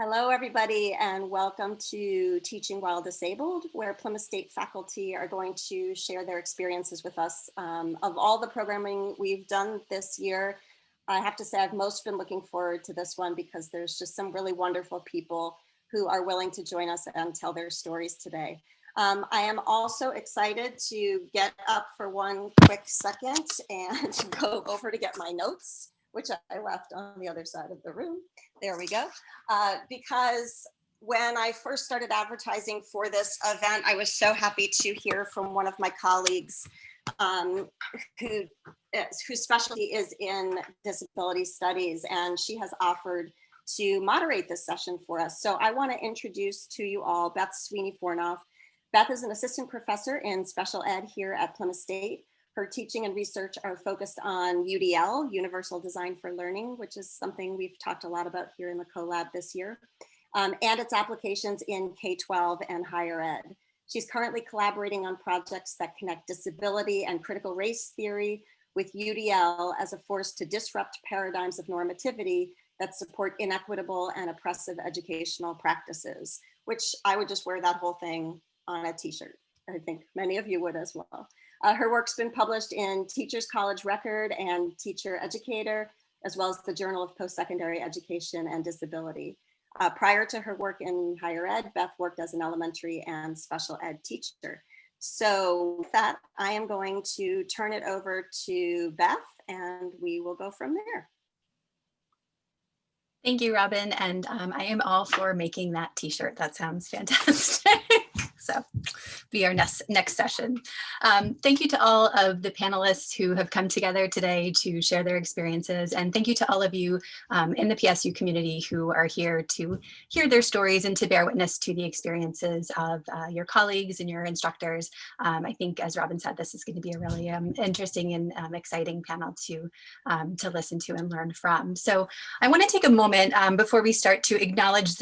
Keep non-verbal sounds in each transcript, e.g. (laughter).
Hello, everybody, and welcome to Teaching While Disabled, where Plymouth State faculty are going to share their experiences with us. Um, of all the programming we've done this year, I have to say I've most been looking forward to this one because there's just some really wonderful people who are willing to join us and tell their stories today. Um, I am also excited to get up for one quick second and (laughs) go over to get my notes which I left on the other side of the room. There we go. Uh, because when I first started advertising for this event, I was so happy to hear from one of my colleagues um, who whose specialty is in disability studies, and she has offered to moderate this session for us. So I want to introduce to you all Beth Sweeney Fornoff. Beth is an assistant professor in special ed here at Plymouth State. Her teaching and research are focused on UDL, Universal Design for Learning, which is something we've talked a lot about here in the CoLab this year, um, and its applications in K-12 and higher ed. She's currently collaborating on projects that connect disability and critical race theory with UDL as a force to disrupt paradigms of normativity that support inequitable and oppressive educational practices, which I would just wear that whole thing on a t-shirt. I think many of you would as well. Uh, her work's been published in Teachers College Record and Teacher Educator, as well as the Journal of Post-Secondary Education and Disability. Uh, prior to her work in higher ed, Beth worked as an elementary and special ed teacher. So with that, I am going to turn it over to Beth and we will go from there. Thank you, Robin. And um, I am all for making that t-shirt. That sounds (laughs) fantastic. So be our next, next session. Um, thank you to all of the panelists who have come together today to share their experiences. And thank you to all of you um, in the PSU community who are here to hear their stories and to bear witness to the experiences of uh, your colleagues and your instructors. Um, I think, as Robin said, this is going to be a really um, interesting and um, exciting panel to, um, to listen to and learn from. So I want to take a moment before we start to acknowledge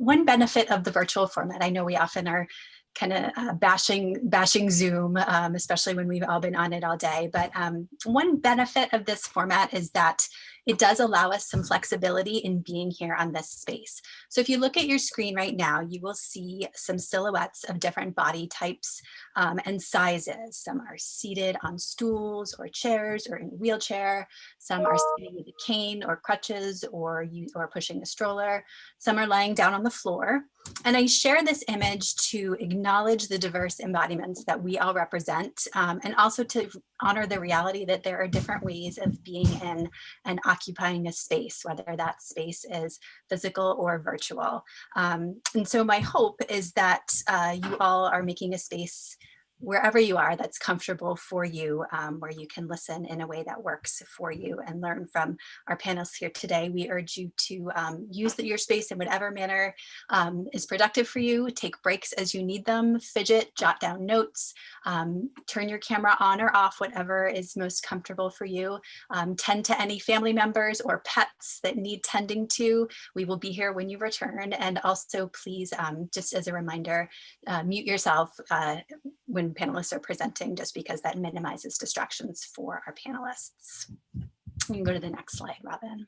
one benefit of the virtual format, I know we often are kind of uh, bashing bashing Zoom, um, especially when we've all been on it all day. But um, one benefit of this format is that it does allow us some flexibility in being here on this space. So if you look at your screen right now, you will see some silhouettes of different body types um, and sizes. Some are seated on stools or chairs or in a wheelchair. Some are sitting with a cane or crutches or, you, or pushing a stroller. Some are lying down on the floor. And I share this image to acknowledge the diverse embodiments that we all represent um, and also to honor the reality that there are different ways of being in and occupying a space, whether that space is physical or virtual. Um, and so my hope is that uh, you all are making a space wherever you are that's comfortable for you, um, where you can listen in a way that works for you and learn from our panelists here today. We urge you to um, use the, your space in whatever manner um, is productive for you. Take breaks as you need them, fidget, jot down notes, um, turn your camera on or off, whatever is most comfortable for you. Um, tend to any family members or pets that need tending to. We will be here when you return. And also please, um, just as a reminder, uh, mute yourself uh, when panelists are presenting just because that minimizes distractions for our panelists. You can go to the next slide, Robin.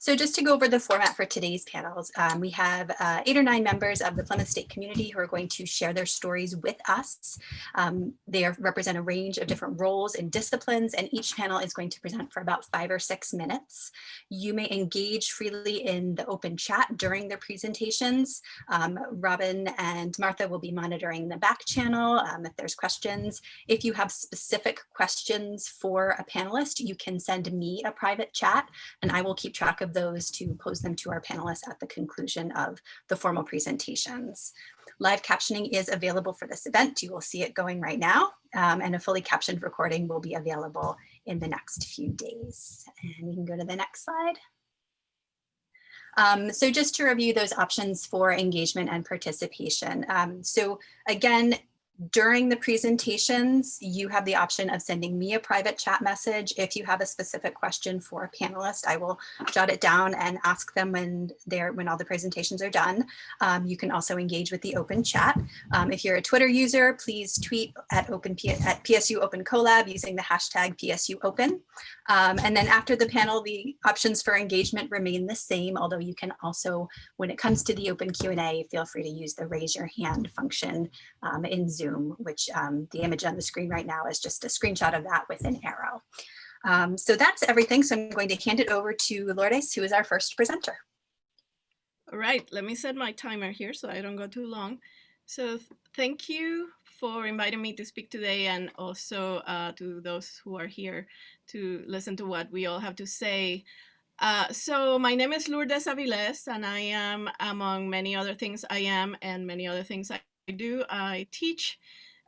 So just to go over the format for today's panels, um, we have uh, eight or nine members of the Plymouth State community who are going to share their stories with us. Um, they are, represent a range of different roles and disciplines, and each panel is going to present for about five or six minutes. You may engage freely in the open chat during their presentations. Um, Robin and Martha will be monitoring the back channel um, if there's questions. If you have specific questions for a panelist, you can send me a private chat and I will keep track of of those to pose them to our panelists at the conclusion of the formal presentations. Live captioning is available for this event. You will see it going right now, um, and a fully captioned recording will be available in the next few days. And you can go to the next slide. Um, so just to review those options for engagement and participation. Um, so again, during the presentations, you have the option of sending me a private chat message. If you have a specific question for a panelist, I will jot it down and ask them when they're when all the presentations are done. Um, you can also engage with the open chat. Um, if you're a Twitter user, please tweet at open at PSU Open CoLab using the hashtag PSU Open. Um, and then after the panel, the options for engagement remain the same, although you can also, when it comes to the open Q&A, feel free to use the raise your hand function um, in Zoom Zoom, which um, the image on the screen right now is just a screenshot of that with an arrow. Um, so that's everything. So I'm going to hand it over to Lourdes, who is our first presenter. All right, let me set my timer here so I don't go too long. So thank you for inviting me to speak today and also uh, to those who are here to listen to what we all have to say. Uh, so my name is Lourdes Aviles and I am among many other things I am and many other things I I do. I teach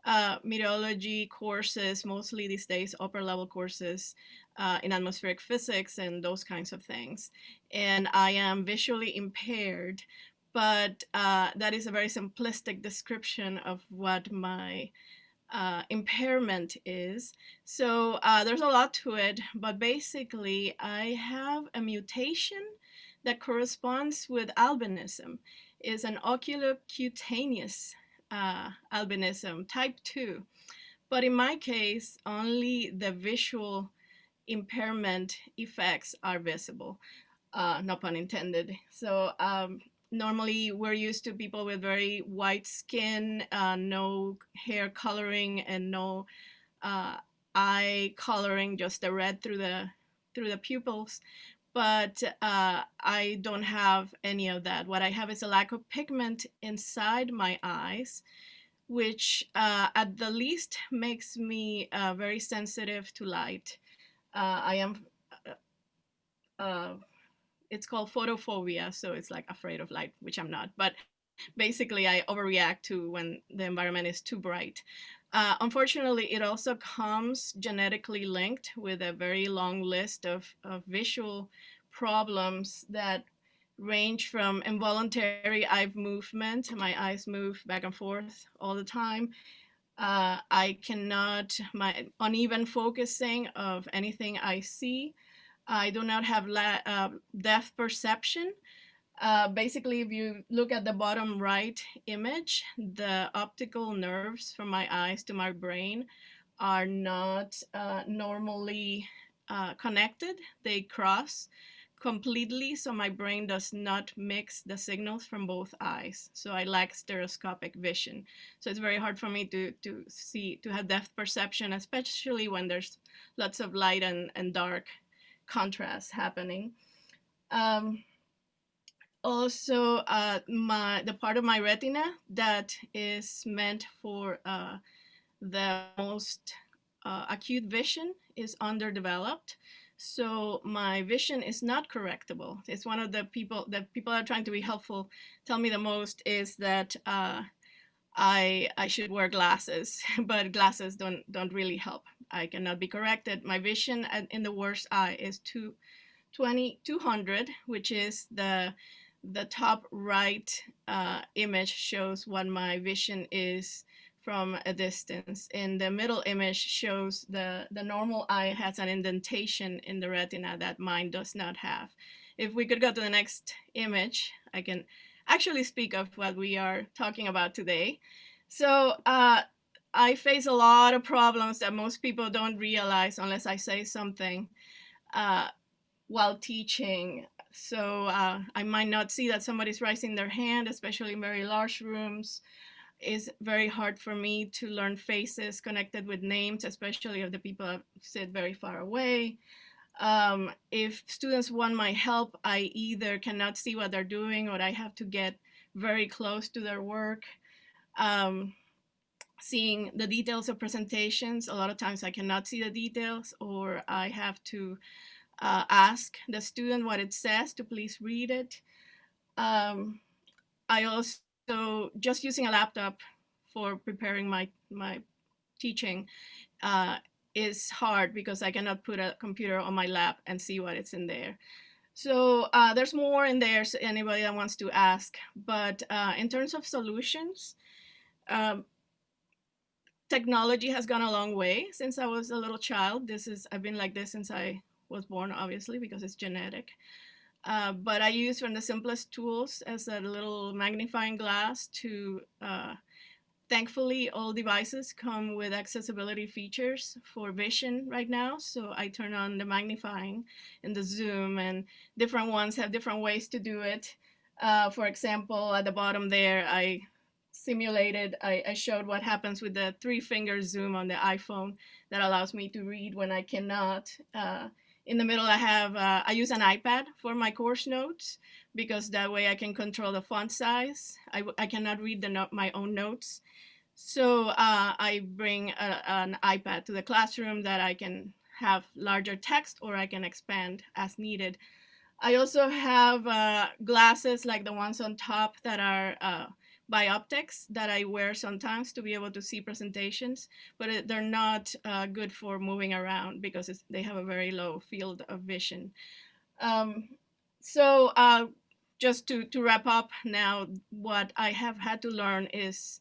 uh, meteorology courses, mostly these days upper level courses uh, in atmospheric physics and those kinds of things. And I am visually impaired, but uh, that is a very simplistic description of what my uh, impairment is. So uh, there's a lot to it, but basically I have a mutation that corresponds with albinism is an oculocutaneous uh, albinism, type 2. But in my case, only the visual impairment effects are visible, uh, no pun intended. So um, normally we're used to people with very white skin, uh, no hair coloring and no uh, eye coloring, just the red through the through the pupils but uh, I don't have any of that. What I have is a lack of pigment inside my eyes, which uh, at the least makes me uh, very sensitive to light. Uh, I am, uh, uh, it's called photophobia, so it's like afraid of light, which I'm not, but basically I overreact to when the environment is too bright. Uh, unfortunately, it also comes genetically linked with a very long list of, of visual problems that range from involuntary eye movement, my eyes move back and forth all the time. Uh, I cannot, my uneven focusing of anything I see. I do not have uh, depth perception. Uh, basically, if you look at the bottom right image, the optical nerves from my eyes to my brain are not uh, normally uh, connected. They cross completely, so my brain does not mix the signals from both eyes. So I lack stereoscopic vision. So it's very hard for me to, to see, to have depth perception, especially when there's lots of light and, and dark contrast happening. Um, also uh, my the part of my retina that is meant for uh, the most uh, acute vision is underdeveloped. So my vision is not correctable. It's one of the people that people are trying to be helpful tell me the most is that uh, I I should wear glasses, (laughs) but glasses don't don't really help. I cannot be corrected. My vision in the worst eye is two, 20, 200, which is the the top right uh, image shows what my vision is from a distance. And the middle image shows the, the normal eye has an indentation in the retina that mine does not have. If we could go to the next image, I can actually speak of what we are talking about today. So uh, I face a lot of problems that most people don't realize unless I say something uh, while teaching so uh, I might not see that somebody's raising their hand, especially in very large rooms. It's very hard for me to learn faces connected with names, especially if the people sit very far away. Um, if students want my help, I either cannot see what they're doing or I have to get very close to their work. Um, seeing the details of presentations, a lot of times I cannot see the details or I have to uh, ask the student what it says to please read it. Um, I also, just using a laptop for preparing my, my teaching uh, is hard because I cannot put a computer on my lap and see what it's in there. So uh, there's more in there, so anybody that wants to ask. But uh, in terms of solutions, um, technology has gone a long way since I was a little child. This is I've been like this since I was born, obviously, because it's genetic. Uh, but I use from the simplest tools as a little magnifying glass to, uh, thankfully, all devices come with accessibility features for vision right now. So I turn on the magnifying and the zoom and different ones have different ways to do it. Uh, for example, at the bottom there, I simulated, I, I showed what happens with the three finger zoom on the iPhone that allows me to read when I cannot. In the middle, I have, uh, I use an iPad for my course notes because that way I can control the font size. I, I cannot read the note, my own notes. So uh, I bring a, an iPad to the classroom that I can have larger text or I can expand as needed. I also have uh, glasses like the ones on top that are uh, bioptics that I wear sometimes to be able to see presentations, but they're not uh, good for moving around because they have a very low field of vision. Um, so uh, just to, to wrap up now, what I have had to learn is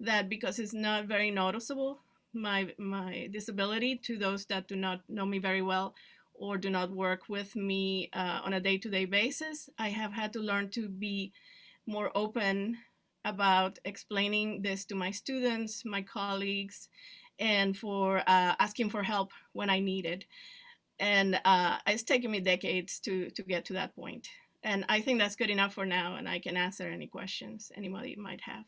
that because it's not very noticeable, my, my disability to those that do not know me very well or do not work with me uh, on a day-to-day -day basis, I have had to learn to be more open about explaining this to my students, my colleagues, and for uh, asking for help when I needed. And uh, it's taken me decades to, to get to that point. And I think that's good enough for now, and I can answer any questions anybody might have.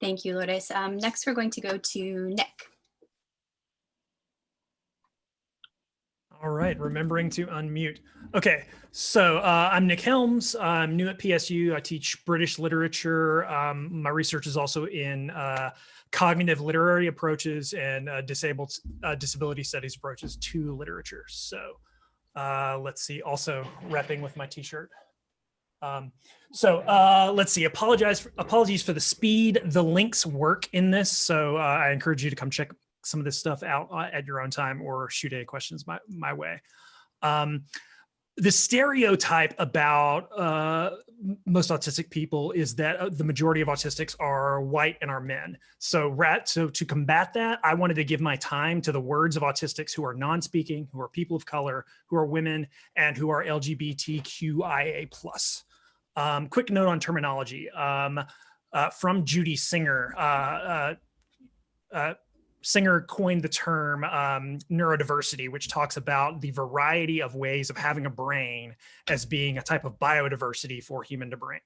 Thank you, Lourdes. Um, next, we're going to go to Nick. All right, remembering to unmute. Okay, so uh, I'm Nick Helms. I'm new at PSU. I teach British literature. Um, my research is also in uh, cognitive literary approaches and uh, disabled uh, disability studies approaches to literature. So uh, let's see, also repping with my t-shirt. Um, so uh, let's see, apologize for, apologies for the speed. The links work in this, so I encourage you to come check some of this stuff out uh, at your own time or shoot any questions my, my way. Um, the stereotype about uh, most autistic people is that uh, the majority of autistics are white and are men. So, rat, so to combat that, I wanted to give my time to the words of autistics who are non-speaking, who are people of color, who are women, and who are LGBTQIA+. Um, quick note on terminology. Um, uh, from Judy Singer, uh, uh, Singer coined the term um, neurodiversity, which talks about the variety of ways of having a brain as being a type of biodiversity for human to brain,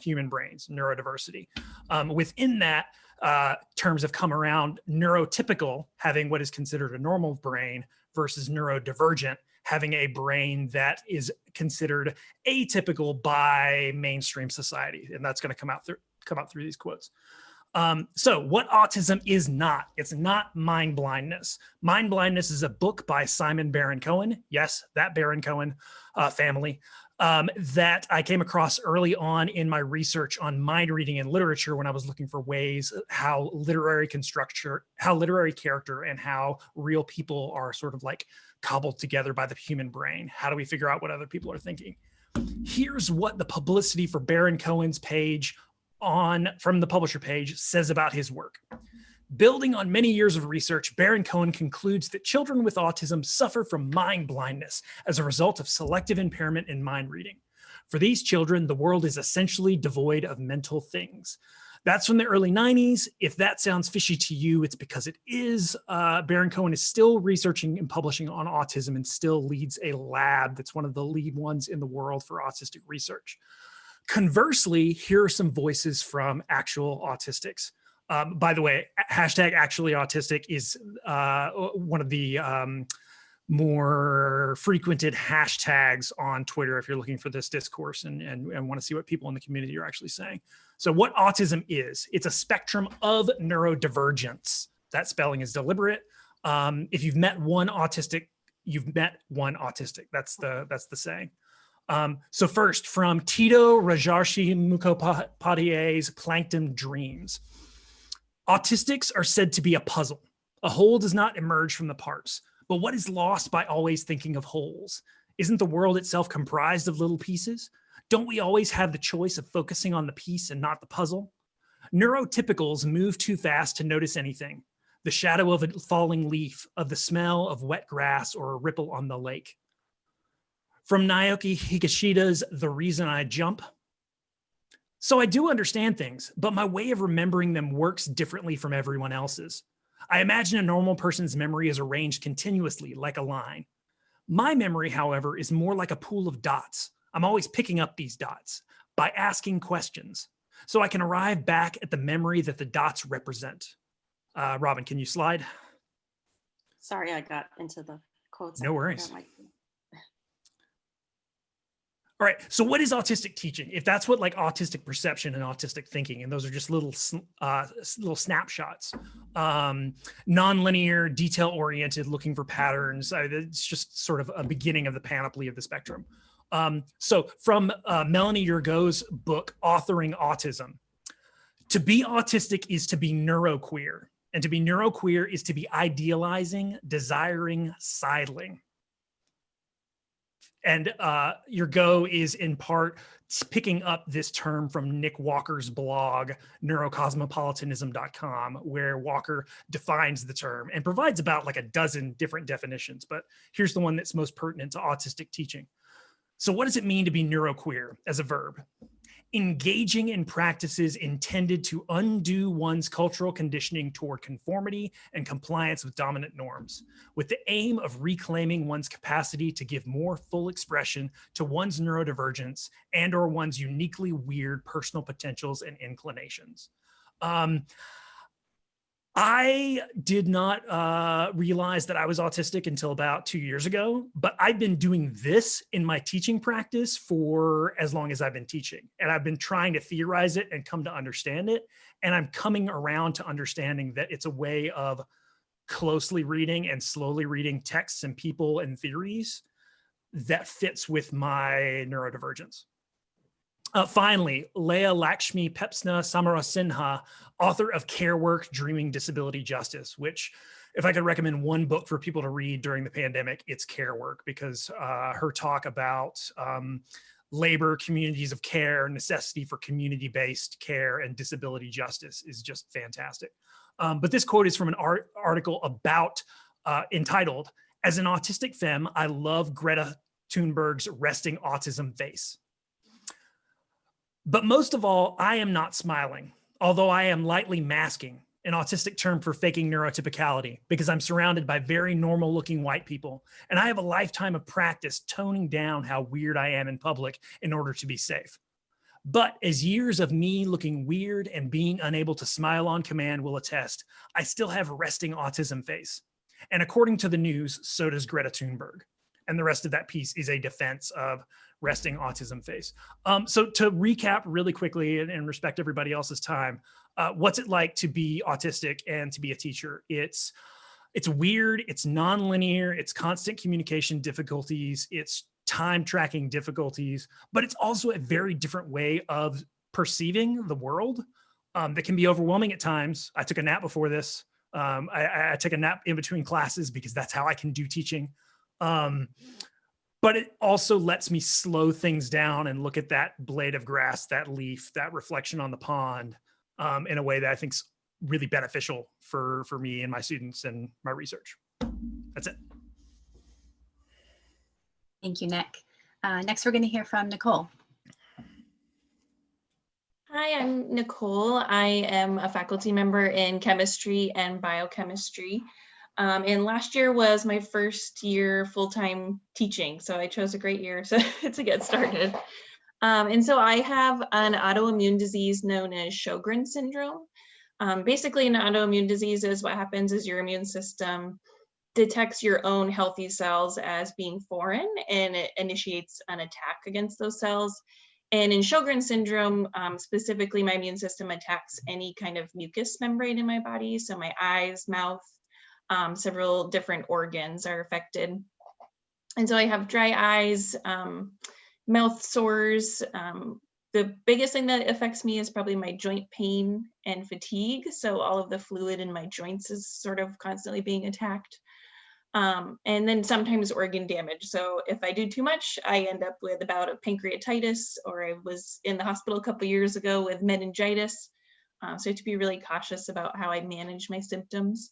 human brains, neurodiversity. Um, within that, uh, terms have come around neurotypical, having what is considered a normal brain, versus neurodivergent, having a brain that is considered atypical by mainstream society, and that's going to come out through come out through these quotes. Um, so what autism is not, it's not mind blindness. Mind blindness is a book by Simon Baron Cohen. Yes, that Baron Cohen uh, family um, that I came across early on in my research on mind reading and literature when I was looking for ways how literary constructure, how literary character and how real people are sort of like cobbled together by the human brain. How do we figure out what other people are thinking? Here's what the publicity for Baron Cohen's page on from the publisher page says about his work. Building on many years of research, Baron Cohen concludes that children with autism suffer from mind blindness as a result of selective impairment in mind reading. For these children, the world is essentially devoid of mental things. That's from the early 90s. If that sounds fishy to you, it's because it is. Uh, Baron Cohen is still researching and publishing on autism and still leads a lab that's one of the lead ones in the world for autistic research. Conversely, here are some voices from actual autistics. Um, by the way, hashtag actually autistic is uh, one of the um, more frequented hashtags on Twitter if you're looking for this discourse and, and, and want to see what people in the community are actually saying. So what autism is, it's a spectrum of neurodivergence. That spelling is deliberate. Um, if you've met one autistic, you've met one autistic. That's the, that's the saying. Um, so first, from Tito Rajarshi Mukhopadhyay's Plankton Dreams. Autistics are said to be a puzzle. A whole does not emerge from the parts. But what is lost by always thinking of wholes? Isn't the world itself comprised of little pieces? Don't we always have the choice of focusing on the piece and not the puzzle? Neurotypicals move too fast to notice anything. The shadow of a falling leaf, of the smell of wet grass or a ripple on the lake. From Naoki Higashida's The Reason I Jump. So I do understand things, but my way of remembering them works differently from everyone else's. I imagine a normal person's memory is arranged continuously like a line. My memory, however, is more like a pool of dots. I'm always picking up these dots by asking questions so I can arrive back at the memory that the dots represent. Uh, Robin, can you slide? Sorry, I got into the quotes. No worries. All right. So what is autistic teaching? If that's what like autistic perception and autistic thinking, and those are just little uh, little snapshots, um, non-linear, detail-oriented, looking for patterns. Uh, it's just sort of a beginning of the panoply of the spectrum. Um, so from uh, Melanie Yergeau's book, Authoring Autism, to be autistic is to be neuroqueer, and to be neuroqueer is to be idealizing, desiring, sidling and uh, Yergeau is in part picking up this term from Nick Walker's blog, neurocosmopolitanism.com, where Walker defines the term and provides about like a dozen different definitions. But here's the one that's most pertinent to autistic teaching. So, what does it mean to be neuroqueer as a verb? Engaging in practices intended to undo one's cultural conditioning toward conformity and compliance with dominant norms with the aim of reclaiming one's capacity to give more full expression to one's neurodivergence and or one's uniquely weird personal potentials and inclinations. Um, I did not uh, realize that I was autistic until about two years ago, but I've been doing this in my teaching practice for as long as I've been teaching. And I've been trying to theorize it and come to understand it. And I'm coming around to understanding that it's a way of closely reading and slowly reading texts and people and theories that fits with my neurodivergence. Uh, finally, Leah Lakshmi Piepzna-Samarasinha, author of Care Work, Dreaming Disability Justice, which if I could recommend one book for people to read during the pandemic, it's Care Work because uh, her talk about um, labor, communities of care, necessity for community-based care and disability justice is just fantastic. Um, but this quote is from an art article about uh, entitled, As an Autistic Femme, I Love Greta Thunberg's Resting Autism Face. But most of all, I am not smiling, although I am lightly masking, an autistic term for faking neurotypicality, because I'm surrounded by very normal looking white people. And I have a lifetime of practice toning down how weird I am in public in order to be safe. But as years of me looking weird and being unable to smile on command will attest, I still have resting autism face. And according to the news, so does Greta Thunberg. And the rest of that piece is a defense of resting autism face. Um, so to recap really quickly and, and respect everybody else's time, uh, what's it like to be autistic and to be a teacher? It's it's weird, it's nonlinear, it's constant communication difficulties, it's time tracking difficulties, but it's also a very different way of perceiving the world um, that can be overwhelming at times. I took a nap before this. Um, I, I took a nap in between classes because that's how I can do teaching. Um, but it also lets me slow things down and look at that blade of grass, that leaf, that reflection on the pond um, in a way that I think's really beneficial for, for me and my students and my research. That's it. Thank you, Nick. Uh, next, we're going to hear from Nicole. Hi, I'm Nicole. I am a faculty member in chemistry and biochemistry. Um, and last year was my first year full-time teaching, so I chose a great year (laughs) so, to get started. Um, and so I have an autoimmune disease known as Sjogren syndrome. Um, basically, an autoimmune disease is what happens is your immune system detects your own healthy cells as being foreign and it initiates an attack against those cells. And in Sjogren syndrome, um, specifically, my immune system attacks any kind of mucous membrane in my body. So my eyes, mouth, um, several different organs are affected. And so I have dry eyes, um, mouth sores. Um, the biggest thing that affects me is probably my joint pain and fatigue. So all of the fluid in my joints is sort of constantly being attacked. Um, and then sometimes organ damage. So if I do too much, I end up with a bout of pancreatitis, or I was in the hospital a couple years ago with meningitis. Um, so I have to be really cautious about how I manage my symptoms.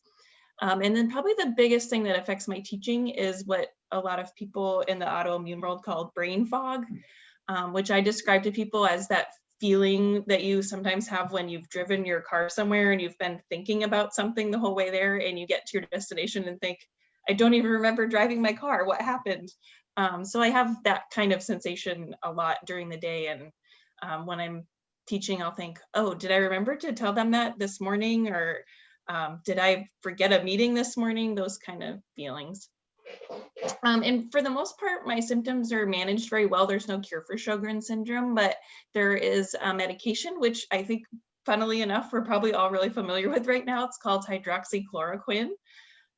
Um, and then probably the biggest thing that affects my teaching is what a lot of people in the autoimmune world call brain fog, um, which I describe to people as that feeling that you sometimes have when you've driven your car somewhere and you've been thinking about something the whole way there and you get to your destination and think, I don't even remember driving my car. What happened? Um, so I have that kind of sensation a lot during the day. And um, when I'm teaching, I'll think, oh, did I remember to tell them that this morning? Or um, did I forget a meeting this morning? Those kind of feelings. Um, and for the most part, my symptoms are managed very well. There's no cure for Sjogren syndrome, but there is a medication, which I think, funnily enough, we're probably all really familiar with right now. It's called hydroxychloroquine,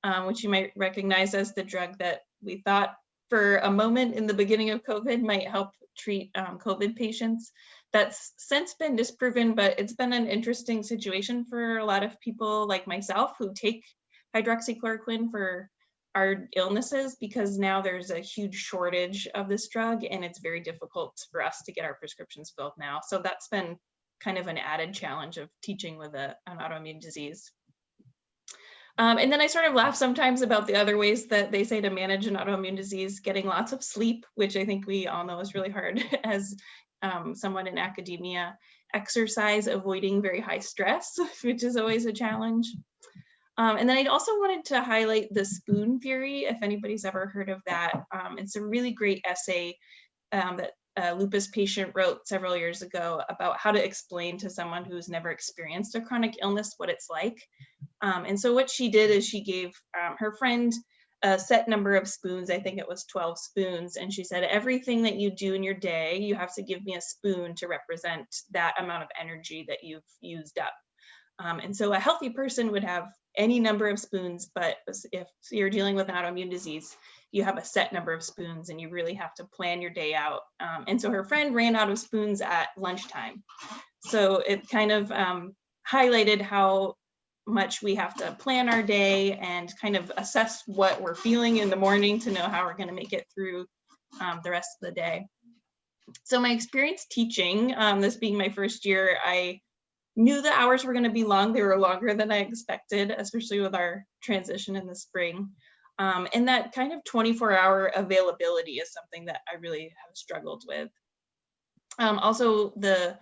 um, which you might recognize as the drug that we thought for a moment in the beginning of COVID might help treat um, COVID patients. That's since been disproven, but it's been an interesting situation for a lot of people like myself who take hydroxychloroquine for our illnesses because now there's a huge shortage of this drug and it's very difficult for us to get our prescriptions filled now. So that's been kind of an added challenge of teaching with a, an autoimmune disease. Um, and then I sort of laugh sometimes about the other ways that they say to manage an autoimmune disease, getting lots of sleep, which I think we all know is really hard (laughs) as um, someone in academia, exercise, avoiding very high stress, (laughs) which is always a challenge. Um, and then I also wanted to highlight the spoon theory, if anybody's ever heard of that. Um, it's a really great essay um, that a lupus patient wrote several years ago about how to explain to someone who's never experienced a chronic illness what it's like. Um, and so what she did is she gave um, her friend a set number of spoons, I think it was 12 spoons, and she said, everything that you do in your day, you have to give me a spoon to represent that amount of energy that you've used up. Um, and so a healthy person would have any number of spoons, but if you're dealing with an autoimmune disease, you have a set number of spoons and you really have to plan your day out. Um, and so her friend ran out of spoons at lunchtime. So it kind of um, highlighted how much we have to plan our day and kind of assess what we're feeling in the morning to know how we're going to make it through um, the rest of the day. So my experience teaching, um, this being my first year, I knew the hours were going to be long. They were longer than I expected, especially with our transition in the spring. Um, and that kind of 24 hour availability is something that I really have struggled with. Um, also, the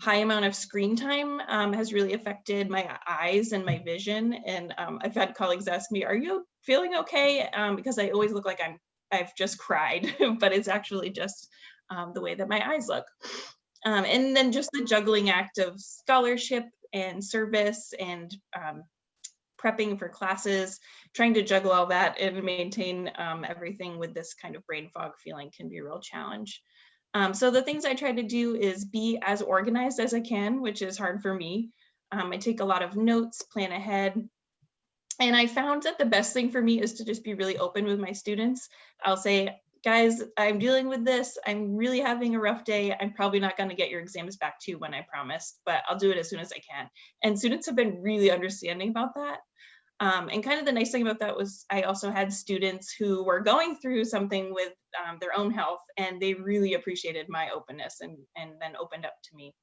high amount of screen time um, has really affected my eyes and my vision. And um, I've had colleagues ask me, are you feeling okay? Um, because I always look like I'm, I've just cried, (laughs) but it's actually just um, the way that my eyes look. Um, and then just the juggling act of scholarship and service and um, prepping for classes, trying to juggle all that and maintain everything with this kind of brain fog feeling can be a real challenge. Um, so the things I try to do is be as organized as I can, which is hard for me. Um, I take a lot of notes, plan ahead, and I found that the best thing for me is to just be really open with my students. I'll say, guys, I'm dealing with this. I'm really having a rough day. I'm probably not going to get your exams back to you when I promised, but I'll do it as soon as I can. And students have been really understanding about that. Um, and kind of the nice thing about that was I also had students who were going through something with um, their own health and they really appreciated my openness and, and then opened up to me.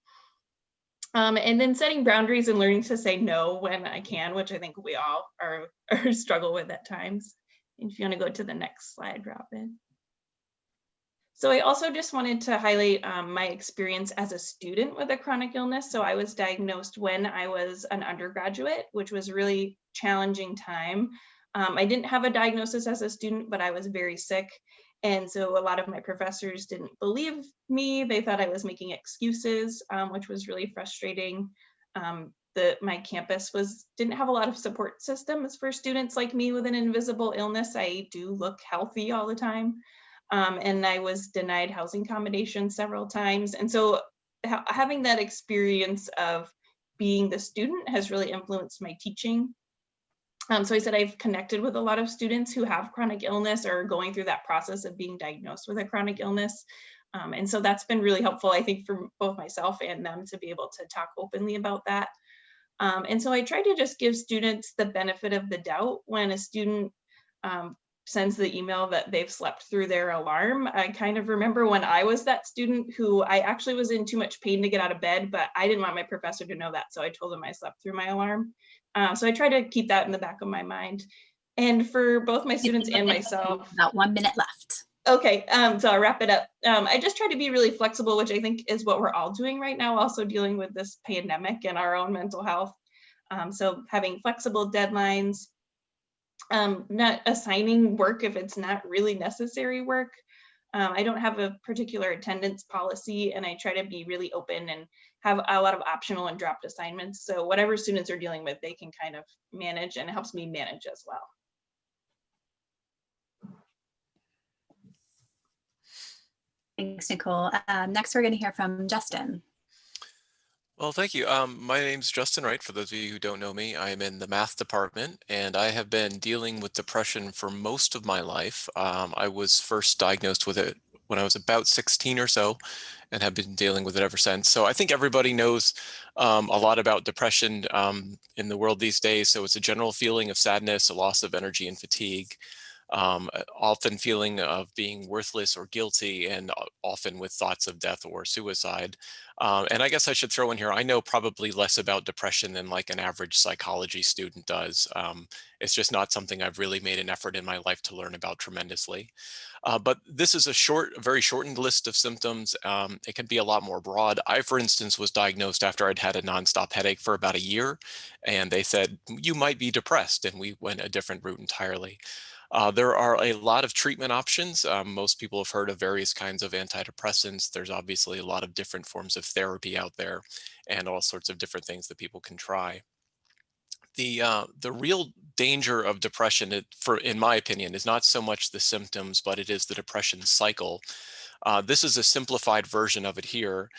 Um, and then setting boundaries and learning to say no when I can, which I think we all are, (laughs) are struggle with at times. And if you want to go to the next slide, Robin. So I also just wanted to highlight um, my experience as a student with a chronic illness. So I was diagnosed when I was an undergraduate, which was really challenging time. Um, I didn't have a diagnosis as a student, but I was very sick. And so a lot of my professors didn't believe me. They thought I was making excuses, um, which was really frustrating. Um, the, my campus was didn't have a lot of support systems for students like me with an invisible illness. I do look healthy all the time. Um, and I was denied housing accommodation several times. And so ha having that experience of being the student has really influenced my teaching. Um, so I said I've connected with a lot of students who have chronic illness or going through that process of being diagnosed with a chronic illness. Um, and so that's been really helpful, I think, for both myself and them to be able to talk openly about that. Um, and so I try to just give students the benefit of the doubt when a student um, sends the email that they've slept through their alarm. I kind of remember when I was that student who I actually was in too much pain to get out of bed, but I didn't want my professor to know that. So I told him I slept through my alarm. Um, so I try to keep that in the back of my mind. And for both my students and myself, About one minute left. Okay, um, so I'll wrap it up. Um, I just try to be really flexible, which I think is what we're all doing right now, also dealing with this pandemic and our own mental health. Um, so having flexible deadlines, um, not assigning work if it's not really necessary work. Um, I don't have a particular attendance policy and I try to be really open and have a lot of optional and dropped assignments. So whatever students are dealing with, they can kind of manage and it helps me manage as well. Thanks, Nicole. Um, next, we're going to hear from Justin. Well, thank you. Um, my name's Justin Wright. For those of you who don't know me, I'm in the math department and I have been dealing with depression for most of my life. Um, I was first diagnosed with it when I was about 16 or so and have been dealing with it ever since. So I think everybody knows um, a lot about depression um, in the world these days. So it's a general feeling of sadness, a loss of energy and fatigue um, often feeling of being worthless or guilty and often with thoughts of death or suicide. Um, and I guess I should throw in here, I know probably less about depression than like an average psychology student does. Um, it's just not something I've really made an effort in my life to learn about tremendously. Uh, but this is a short, very shortened list of symptoms. Um, it can be a lot more broad. I, for instance, was diagnosed after I'd had a nonstop headache for about a year, and they said, you might be depressed, and we went a different route entirely. Uh, there are a lot of treatment options. Um, most people have heard of various kinds of antidepressants. There's obviously a lot of different forms of therapy out there and all sorts of different things that people can try. The, uh, the real danger of depression, for in my opinion, is not so much the symptoms, but it is the depression cycle. Uh, this is a simplified version of it here.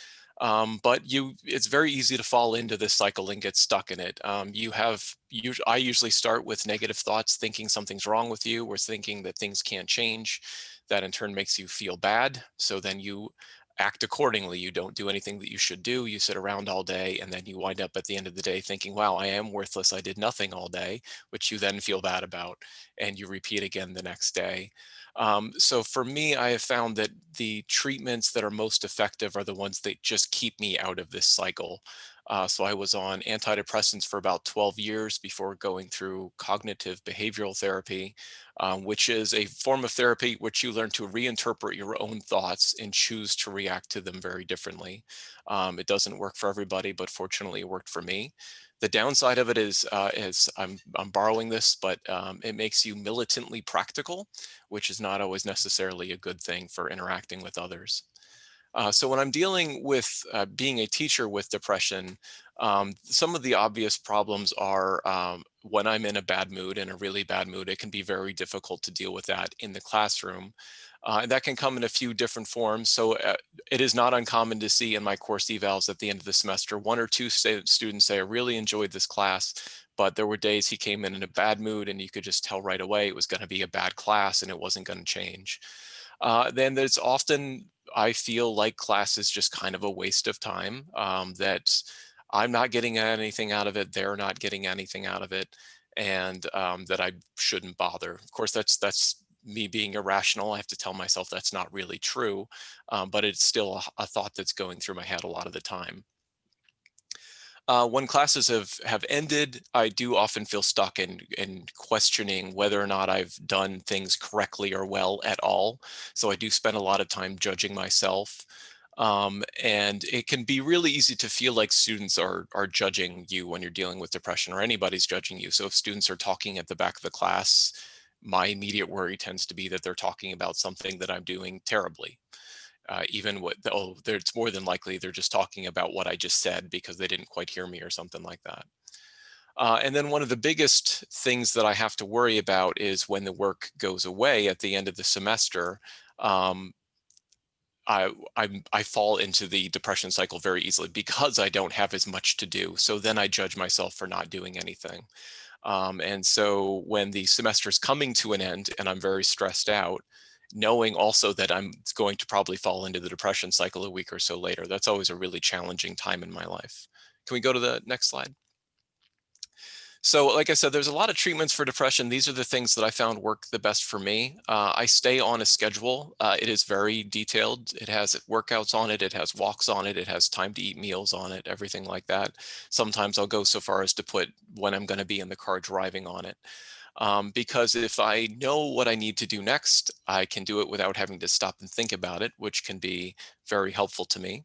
Um, but you, it's very easy to fall into this cycle and get stuck in it. Um, you have, you, I usually start with negative thoughts, thinking something's wrong with you, or thinking that things can't change. That in turn makes you feel bad. So then you act accordingly. You don't do anything that you should do. You sit around all day and then you wind up at the end of the day thinking, wow, I am worthless. I did nothing all day, which you then feel bad about and you repeat again the next day. Um, so for me, I have found that the treatments that are most effective are the ones that just keep me out of this cycle. Uh, so I was on antidepressants for about 12 years before going through cognitive behavioral therapy, um, which is a form of therapy which you learn to reinterpret your own thoughts and choose to react to them very differently. Um, it doesn't work for everybody, but fortunately it worked for me. The downside of it is, uh, is I'm, I'm borrowing this, but um, it makes you militantly practical, which is not always necessarily a good thing for interacting with others. Uh, so when I'm dealing with uh, being a teacher with depression, um, some of the obvious problems are um, when I'm in a bad mood, in a really bad mood, it can be very difficult to deal with that in the classroom. Uh, and that can come in a few different forms. So uh, it is not uncommon to see in my course evals at the end of the semester, one or two students say, I really enjoyed this class, but there were days he came in in a bad mood and you could just tell right away it was going to be a bad class and it wasn't going to change. Uh, then there's often, I feel like class is just kind of a waste of time, um, that I'm not getting anything out of it, they're not getting anything out of it, and um, that I shouldn't bother. Of course, that's that's me being irrational, I have to tell myself that's not really true, um, but it's still a, a, thought that's going through my head a lot of the time. Uh, when classes have, have ended, I do often feel stuck in, in questioning whether or not I've done things correctly or well at all. So I do spend a lot of time judging myself. Um, and it can be really easy to feel like students are, are judging you when you're dealing with depression or anybody's judging you. So if students are talking at the back of the class, my immediate worry tends to be that they're talking about something that I'm doing terribly. Uh, even what, oh, it's more than likely they're just talking about what I just said because they didn't quite hear me or something like that. Uh, and then one of the biggest things that I have to worry about is when the work goes away at the end of the semester, um, I, I, I fall into the depression cycle very easily because I don't have as much to do. So then I judge myself for not doing anything. Um, and so when the semester is coming to an end and I'm very stressed out, knowing also that I'm going to probably fall into the depression cycle a week or so later, that's always a really challenging time in my life. Can we go to the next slide? So like I said, there's a lot of treatments for depression. These are the things that I found work the best for me. Uh, I stay on a schedule. Uh, it is very detailed. It has workouts on it. It has walks on it. It has time to eat meals on it, everything like that. Sometimes I'll go so far as to put when I'm going to be in the car driving on it. Um, because if I know what I need to do next, I can do it without having to stop and think about it, which can be very helpful to me.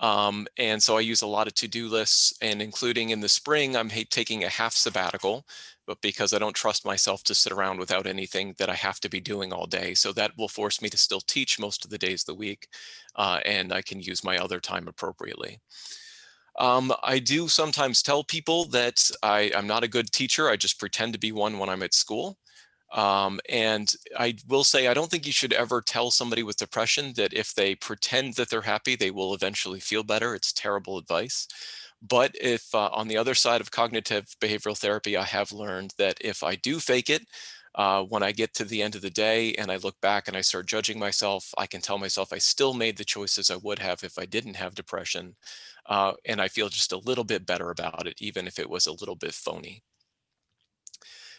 Um, and so I use a lot of to-do lists and including in the spring, I'm taking a half sabbatical, but because I don't trust myself to sit around without anything that I have to be doing all day. So that will force me to still teach most of the days of the week uh, and I can use my other time appropriately. Um, I do sometimes tell people that I, am not a good teacher. I just pretend to be one when I'm at school. Um, and I will say, I don't think you should ever tell somebody with depression that if they pretend that they're happy, they will eventually feel better. It's terrible advice. But if uh, on the other side of cognitive behavioral therapy, I have learned that if I do fake it, uh, when I get to the end of the day and I look back and I start judging myself, I can tell myself I still made the choices I would have if I didn't have depression. Uh, and I feel just a little bit better about it, even if it was a little bit phony.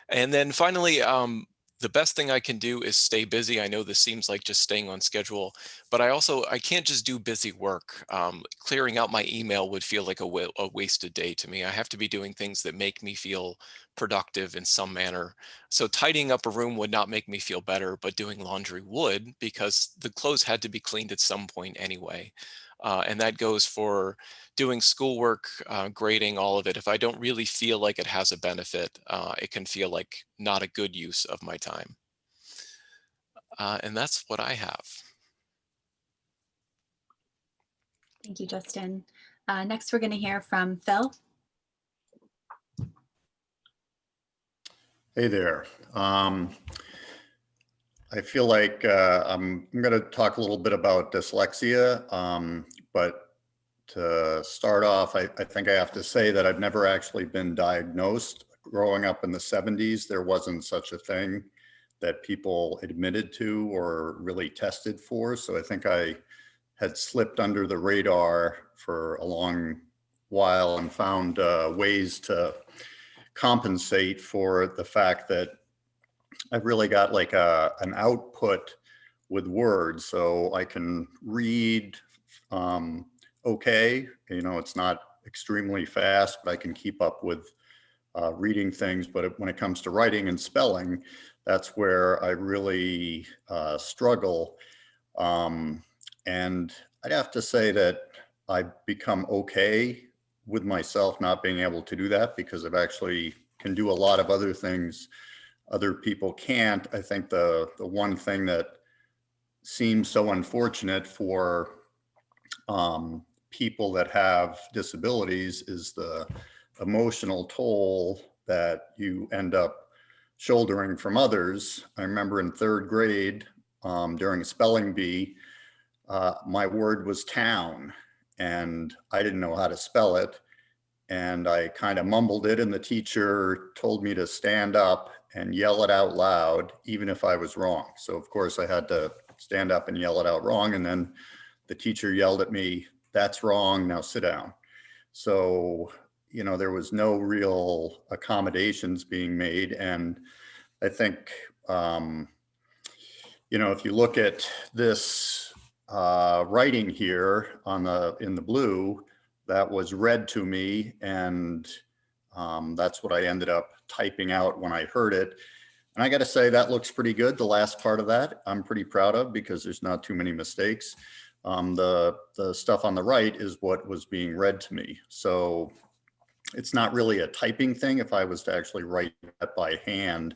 And then finally, um, the best thing I can do is stay busy. I know this seems like just staying on schedule, but I also, I can't just do busy work. Um, clearing out my email would feel like a, a wasted day to me. I have to be doing things that make me feel productive in some manner. So tidying up a room would not make me feel better, but doing laundry would because the clothes had to be cleaned at some point anyway. Uh, and that goes for doing schoolwork, uh, grading, all of it. If I don't really feel like it has a benefit, uh, it can feel like not a good use of my time. Uh, and that's what I have. Thank you, Justin. Uh, next, we're going to hear from Phil. Hey there. Um, I feel like uh, I'm, I'm going to talk a little bit about dyslexia, um, but to start off, I, I, think I have to say that I've never actually been diagnosed. Growing up in the 70s, there wasn't such a thing that people admitted to or really tested for. So I think I had slipped under the radar for a long while and found uh, ways to compensate for the fact that I've really got like a, an output with words. So I can read um, okay. You know, it's not extremely fast, but I can keep up with uh, reading things. But when it comes to writing and spelling, that's where I really uh, struggle. Um, and I'd have to say that I've become okay with myself not being able to do that because I've actually can do a lot of other things other people can't. I think the, the one thing that seems so unfortunate for um, people that have disabilities is the emotional toll that you end up shouldering from others. I remember in third grade um, during a spelling bee, uh, my word was town and I didn't know how to spell it. And I kind of mumbled it and the teacher told me to stand up and yell it out loud, even if I was wrong. So of course I had to stand up and yell it out wrong. And then the teacher yelled at me, that's wrong, now sit down. So, you know, there was no real accommodations being made. And I think, um, you know, if you look at this uh, writing here on the in the blue, that was read to me and um, that's what I ended up typing out when I heard it. And I got to say that looks pretty good. The last part of that I'm pretty proud of because there's not too many mistakes. Um, the, the stuff on the right is what was being read to me. So it's not really a typing thing. If I was to actually write that by hand,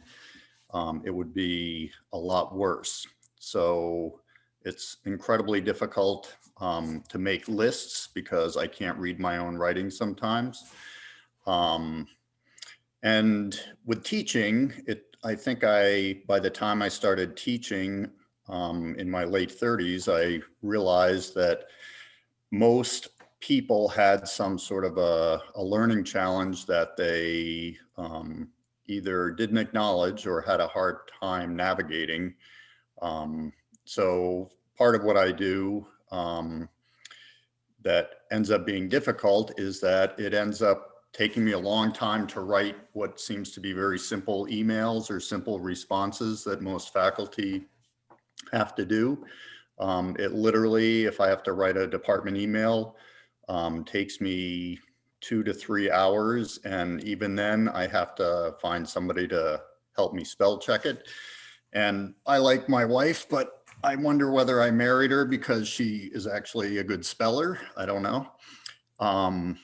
um, it would be a lot worse. So it's incredibly difficult um, to make lists because I can't read my own writing sometimes. Um, and with teaching, it, I think I, by the time I started teaching um, in my late 30s, I realized that most people had some sort of a, a learning challenge that they um, either didn't acknowledge or had a hard time navigating. Um, so part of what I do um, that ends up being difficult is that it ends up taking me a long time to write what seems to be very simple emails or simple responses that most faculty have to do. Um, it literally, if I have to write a department email, um, takes me two to three hours. And even then I have to find somebody to help me spell check it. And I like my wife, but I wonder whether I married her because she is actually a good speller. I don't know. Um,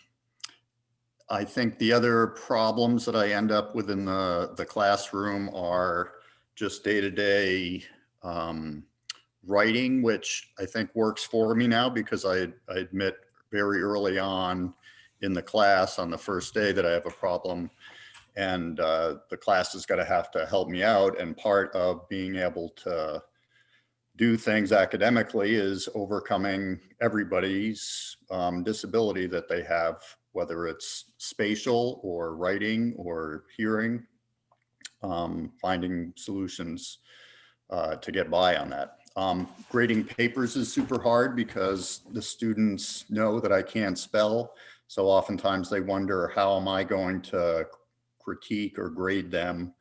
I think the other problems that I end up with in the, the classroom are just day-to-day um, writing, which I think works for me now because I, I admit very early on in the class on the first day that I have a problem and uh, the class is going to have to help me out. And part of being able to do things academically is overcoming everybody's um, disability that they have, whether it's spatial or writing or hearing, um, finding solutions uh, to get by on that. Um, grading papers is super hard because the students know that I can't spell. So oftentimes they wonder, how am I going to critique or grade them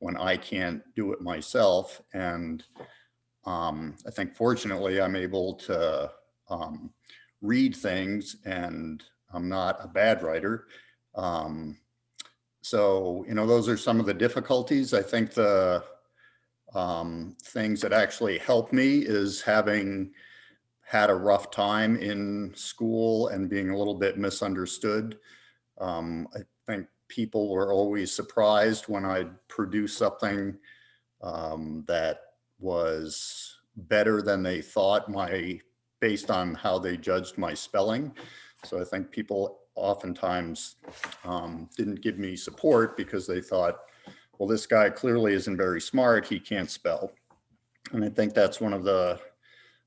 when I can't do it myself? And um, I think fortunately I'm able to um, read things and I'm not a bad writer. Um, so, you know, those are some of the difficulties. I think the um, things that actually help me is having had a rough time in school and being a little bit misunderstood. Um, I think people were always surprised when I'd produce something um, that was better than they thought my based on how they judged my spelling. So I think people oftentimes um, didn't give me support because they thought, well, this guy clearly isn't very smart. He can't spell. And I think that's one of the,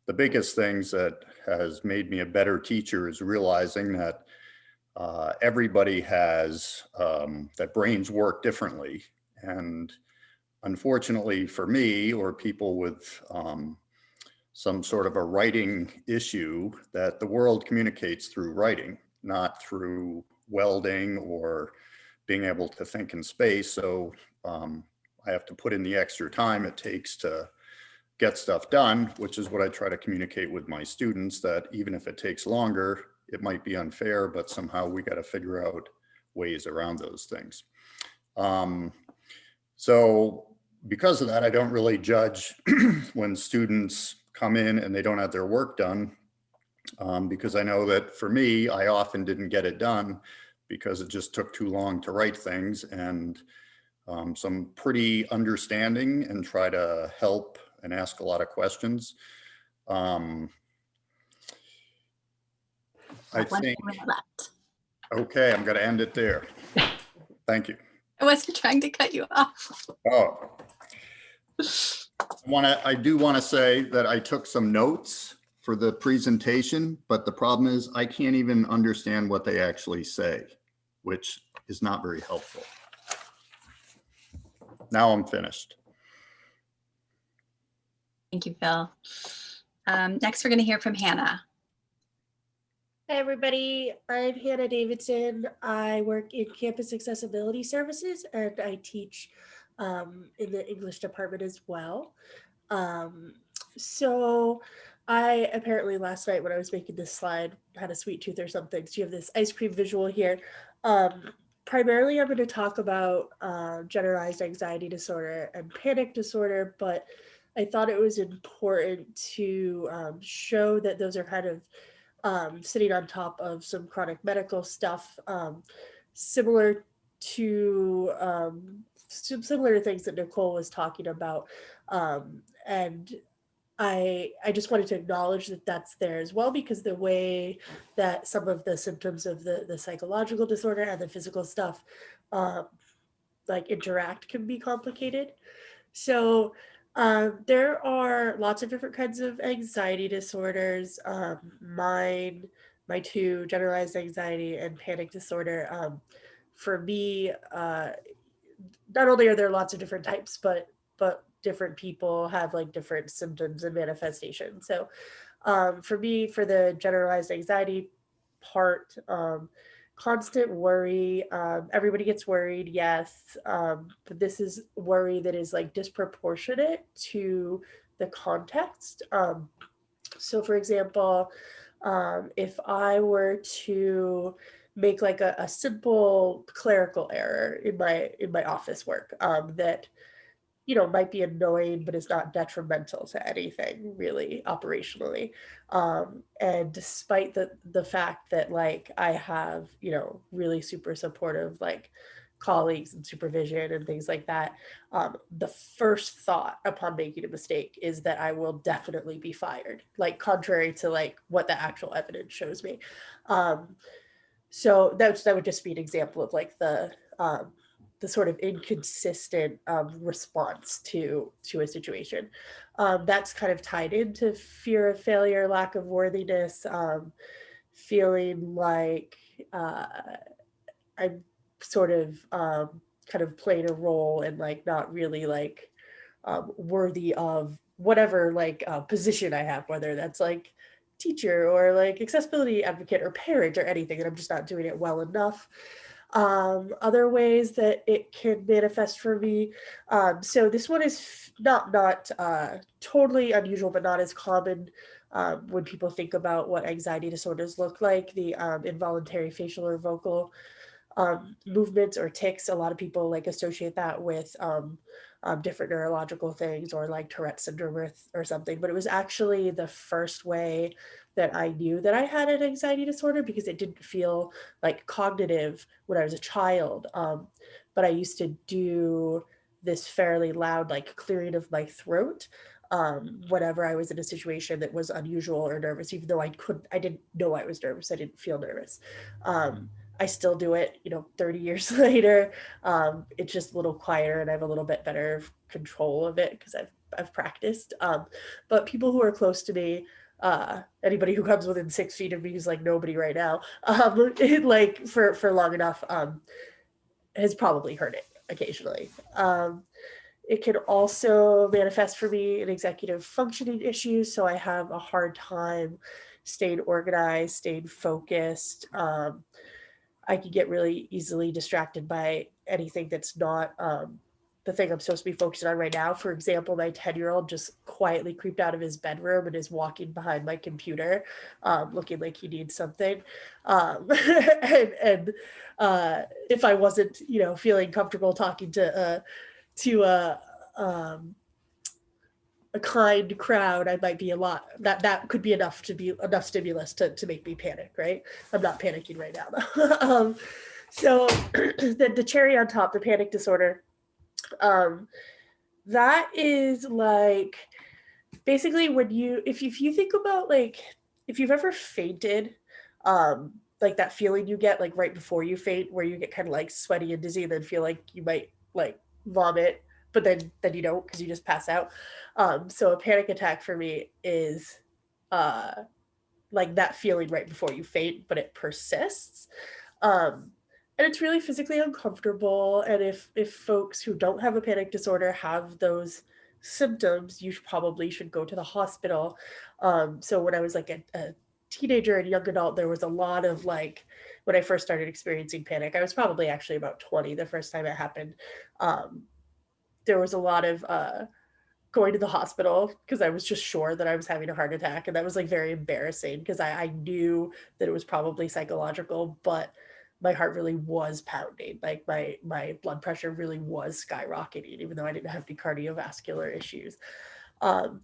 the biggest things that has made me a better teacher is realizing that uh, everybody has, um, that brains work differently. And unfortunately for me or people with um, some sort of a writing issue that the world communicates through writing, not through welding or being able to think in space. So um, I have to put in the extra time it takes to get stuff done, which is what I try to communicate with my students that even if it takes longer, it might be unfair, but somehow we got to figure out ways around those things. Um, so because of that, I don't really judge (clears throat) when students come in and they don't have their work done um, because I know that for me, I often didn't get it done because it just took too long to write things and um, some pretty understanding and try to help and ask a lot of questions. Um, I think, okay, I'm going to end it there. Thank you. (laughs) I wasn't trying to cut you off. Oh. (laughs) Want to, I do want to say that I took some notes for the presentation, but the problem is I can't even understand what they actually say, which is not very helpful. Now I'm finished. Thank you, Phil. Um, next, we're going to hear from Hannah. Hi, everybody. I'm Hannah Davidson. I work in campus accessibility services and I teach um, in the English department as well. Um, so I apparently last night when I was making this slide had a sweet tooth or something. So you have this ice cream visual here. Um, primarily, I'm going to talk about uh, generalized anxiety disorder and panic disorder, but I thought it was important to um, show that those are kind of um, sitting on top of some chronic medical stuff, um, similar to um, similar things that Nicole was talking about. Um, and I, I just wanted to acknowledge that that's there as well, because the way that some of the symptoms of the, the psychological disorder and the physical stuff um, like interact can be complicated. So um, there are lots of different kinds of anxiety disorders. Um, mine, my two, generalized anxiety and panic disorder. Um, for me, uh, not only are there lots of different types, but but different people have like different symptoms and manifestations. So um, for me, for the generalized anxiety part, um, constant worry. Um, everybody gets worried, yes, um, but this is worry that is like disproportionate to the context. Um, so, for example, um, if I were to make like a, a simple clerical error in my in my office work um, that you know might be annoying but is not detrimental to anything really operationally. Um, and despite the the fact that like i have you know really super supportive like colleagues and supervision and things like that um, the first thought upon making a mistake is that i will definitely be fired like contrary to like what the actual evidence shows me. Um, so that's that would just be an example of like the um, the sort of inconsistent um, response to to a situation. Um, that's kind of tied into fear of failure, lack of worthiness, um, feeling like uh, I'm sort of um, kind of played a role and like not really like um, worthy of whatever like uh, position I have, whether that's like teacher or like accessibility advocate or parent or anything, and I'm just not doing it well enough um, other ways that it can manifest for me. Um, so this one is not not uh, totally unusual, but not as common um, when people think about what anxiety disorders look like. The um, involuntary facial or vocal um, movements or tics. A lot of people like associate that with um, different neurological things or like Tourette syndrome or, or something. But it was actually the first way that I knew that I had an anxiety disorder because it didn't feel like cognitive when I was a child. Um, but I used to do this fairly loud, like clearing of my throat um, whenever I was in a situation that was unusual or nervous, even though I couldn't, I didn't know I was nervous. I didn't feel nervous. Um, I still do it, you know, 30 years (laughs) later. Um, it's just a little quieter and I have a little bit better control of it because I've, I've practiced. Um, but people who are close to me uh anybody who comes within six feet of me is like nobody right now um (laughs) it, like for for long enough um has probably heard it occasionally um it can also manifest for me in executive functioning issues so i have a hard time staying organized staying focused um i can get really easily distracted by anything that's not um the thing I'm supposed to be focusing on right now. For example, my 10 year old just quietly creeped out of his bedroom and is walking behind my computer, um, looking like he needs something. Um, (laughs) and and uh, if I wasn't, you know, feeling comfortable talking to, uh, to uh, um, a kind crowd, I might be a lot, that, that could be enough to be enough stimulus to, to make me panic, right? I'm not panicking right now (laughs) um, so (clears throat) the, the cherry on top, the panic disorder, um, that is like basically when you if, if you think about like if you've ever fainted um like that feeling you get like right before you faint where you get kind of like sweaty and dizzy and then feel like you might like vomit but then then you don't because you just pass out. Um so a panic attack for me is uh like that feeling right before you faint but it persists. Um and it's really physically uncomfortable and if if folks who don't have a panic disorder have those symptoms you probably should go to the hospital. Um, so when i was like a, a teenager and young adult there was a lot of like when i first started experiencing panic i was probably actually about 20 the first time it happened. Um, there was a lot of uh, going to the hospital because I was just sure that I was having a heart attack. And that was like very embarrassing because I, I, knew that it was probably psychological, but my heart really was pounding like my my blood pressure really was skyrocketing even though i didn't have any cardiovascular issues um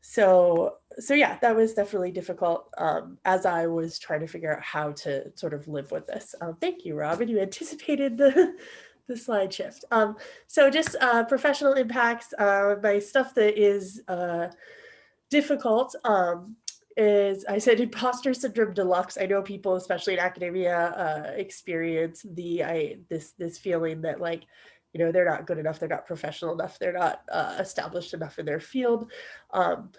so so yeah that was definitely difficult um as i was trying to figure out how to sort of live with this um, thank you robin you anticipated the the slide shift um so just uh professional impacts uh my stuff that is uh difficult um is I said (laughs) imposter syndrome deluxe. I know people, especially in academia, uh, experience the I this this feeling that like, you know, they're not good enough, they're not professional enough, they're not uh, established enough in their field. Um,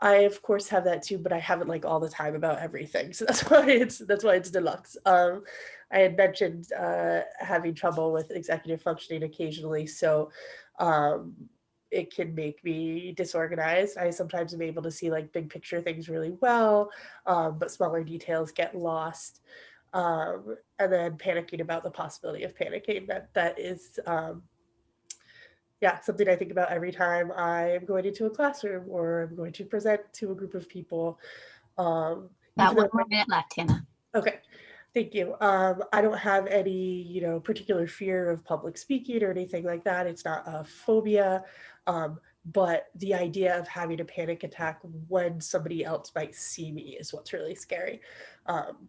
I of course have that too, but I haven't like all the time about everything. (laughs) So that's why it's that's why it's deluxe. Um, I had mentioned uh, having trouble with executive functioning occasionally, so um, it can make me disorganized. I sometimes am able to see like big picture things really well, um, but smaller details get lost. um, and then panicking about the possibility of panicking. That that is, um, yeah, something I think about every time I am going into a classroom or I'm going to present to a group of people. Um, About one more minute left, Hannah. Okay, thank you. Um, I don't have any, you know, particular fear of public speaking or anything like that. It's not a phobia. Um, but the idea of having a panic attack when somebody else might see me is what's really scary. Um,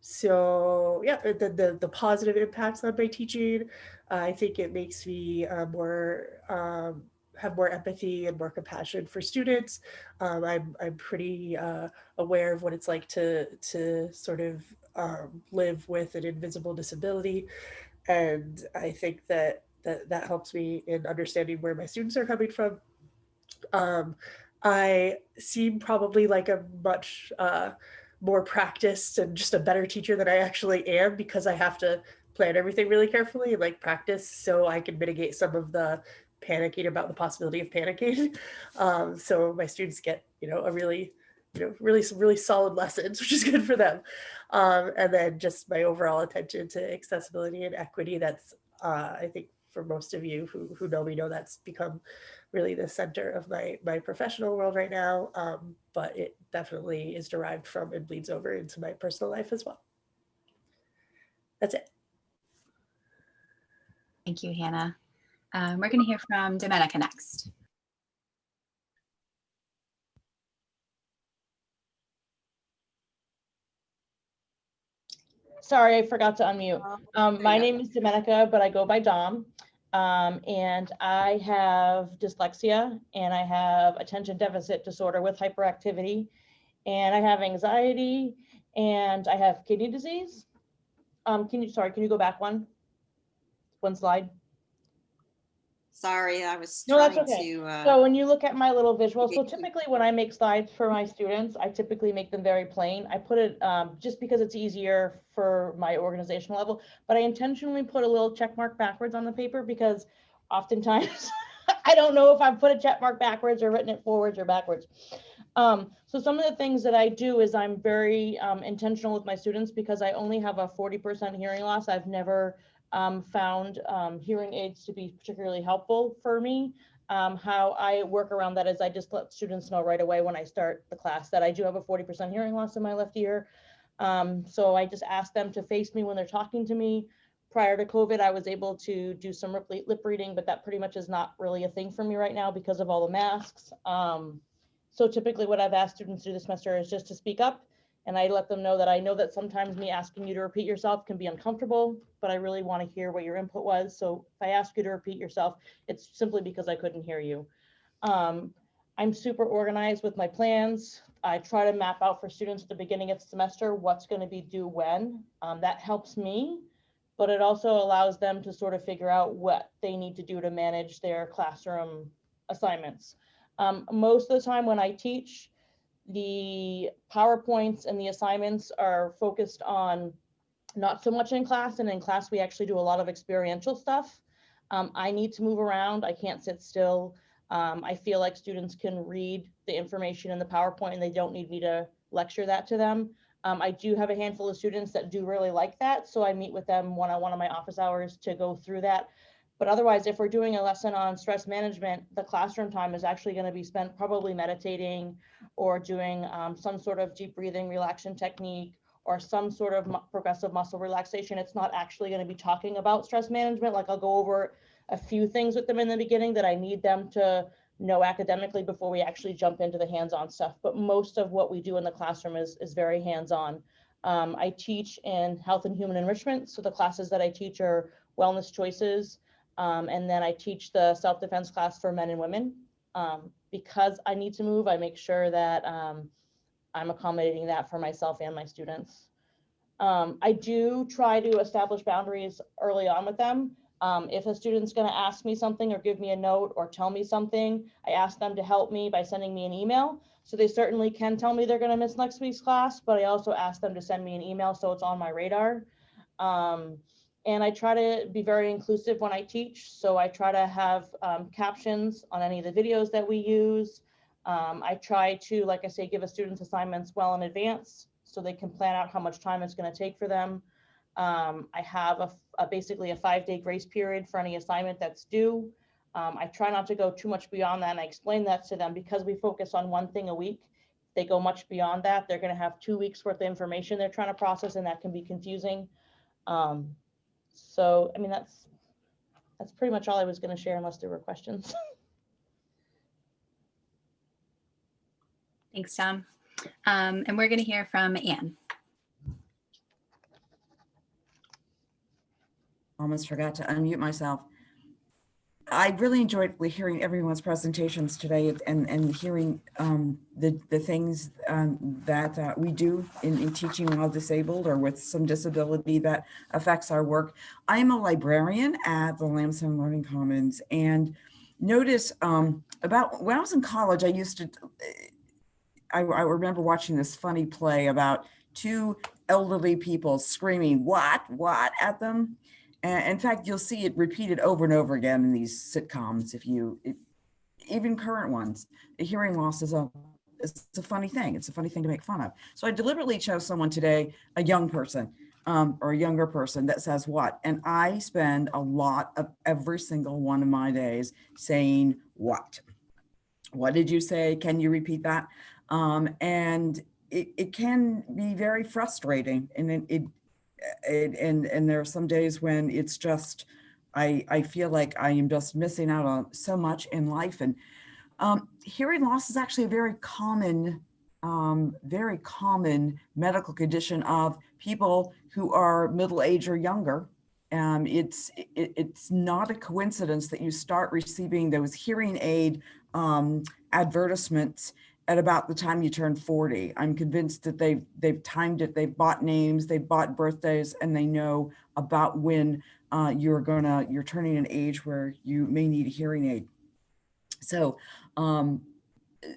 so yeah, the, the, the positive impacts on my teaching, uh, I think it makes me uh, more, um, have more empathy and more compassion for students. Um, I'm, I'm pretty uh, aware of what it's like to to sort of um, live with an invisible disability, and I think that that that helps me in understanding where my students are coming from. Um, I seem probably like a much uh, more practiced and just a better teacher than I actually am because I have to plan everything really carefully and like practice so I can mitigate some of the panicking about the possibility of panicking. (laughs) Um, so my students get, you know, a really, you know, really some really solid lessons, (laughs) which is good for them. Um, and then just my overall attention to accessibility and equity. That's, uh, I think for most of you who, who know me know that's become really the center of my, my professional world right now. Um, but it definitely is derived from and bleeds over into my personal life as well. That's it. Thank you, Hannah. Um, we're going to hear from Domenica next. Sorry, I forgot to unmute. Um, my name is Domenica, but I go by Dom. Um, and I have dyslexia and I have attention deficit disorder with hyperactivity. And I have anxiety and I have kidney disease. Um, can you, sorry, can you go back one? One slide? Sorry, I was No, that's trying okay. to. uh, So when you look at my little visual, so typically when I make slides for my students, I typically make them very plain. I put it um, just because it's easier for my organizational level, but I intentionally put a little check mark backwards on the paper because oftentimes (laughs) I don't know if I've put a check mark backwards or written it forwards or backwards. Um, so some of the things that I do is I'm very um, intentional with my students because I only have a 40% hearing loss. I've never um, found um, hearing aids to be particularly helpful for me. Um, how I work around that is I just let students know right away when I start the class that I do have a 40% hearing loss in my left ear. Um, so I just ask them to face me when they're talking to me. Prior to COVID, I was able to do some lip, reading, but that pretty much is not really a thing for me right now because of all the masks. Um, so typically what I've asked students to do this semester is just to speak up and I let them know that I know that sometimes me asking you to repeat yourself can be uncomfortable, but I really want to hear what your input was. So if I ask you to repeat yourself, it's simply because I couldn't hear you. Um, I'm super organized with my plans. I try to map out for students at the beginning of the semester what's going to be due when. Um, that helps me, but it also allows them to sort of figure out what they need to do to manage their classroom assignments. Um, most of the time when I teach, the PowerPoints and the assignments are focused on not so much in class and in class we actually do a lot of experiential stuff. Um, I need to move around. I can't sit still. Um, I feel like students can read the information in the PowerPoint and they don't need me to lecture that to them. Um, I do have a handful of students that do really like that. So I meet with them one-on-one on my office hours to go through that. But otherwise, if we're doing a lesson on stress management, the classroom time is actually going to be spent probably meditating or doing um, some sort of deep breathing relaxation technique or some sort of progressive muscle relaxation. It's not actually going to be talking about stress management. Like I'll go over a few things with them in the beginning that I need them to know academically before we actually jump into the hands-on stuff. But most of what we do in the classroom is, is very hands-on. Um, I teach in health and human enrichment. So the classes that I teach are wellness choices. Um, and then I teach the self-defense class for men and women. Um, because I need to move, I make sure that um, I'm accommodating that for myself and my students. Um, I do try to establish boundaries early on with them. Um, if a student's going to ask me something or give me a note or tell me something, I ask them to help me by sending me an email. So they certainly can tell me they're going to miss next week's class, but I also ask them to send me an email so it's on my radar. Um, and I try to be very inclusive when I teach. So I try to have um, captions on any of the videos that we use. Um, I try to, like I say, give a students assignments well in advance so they can plan out how much time it's going to take for them. Um, I have a, a- basically a five day grace period for any assignment that's due. Um, I try not to go too much beyond that and I explain that to them because we focus on one thing a week. They go much beyond that, they're going to have two weeks worth of information they're trying to process and that can be confusing. Um, so, I mean, that's, that's pretty much all I was going to share unless there were questions. (laughs) Thanks, Dom. Um, and we're going to hear from Anne. almost forgot to unmute myself. I really enjoyed hearing everyone's presentations today and, and hearing um, the, the things um, that uh, we do in, in teaching while disabled or with some disability that affects our work. I am a librarian at the Lamson Learning Commons and notice um, about when I was in college, I used to, I, I remember watching this funny play about two elderly people screaming, what, what at them. And in fact, you'll see it repeated over and over again in these sitcoms. If you, even current ones, the hearing loss is a, it's a funny thing. It's a funny thing to make fun of. So I deliberately chose someone today, a young person um, or a younger person that says what, and I spend a lot of every single one of my days saying what. What did you say? Can you repeat that? Um, and it, it can be very frustrating and it, it and, and and there are some days when it's just I I feel like I am just missing out on so much in life and um, hearing loss is actually a very common um, very common medical condition of people who are middle age or younger. Um, it's it, it's not a coincidence that you start receiving those hearing aid um, advertisements at about the time you turn 40. I'm convinced that they've, they've timed it, they've bought names, they've bought birthdays, and they know about when uh, you're gonna, you're turning an age where you may need a hearing aid. So, um,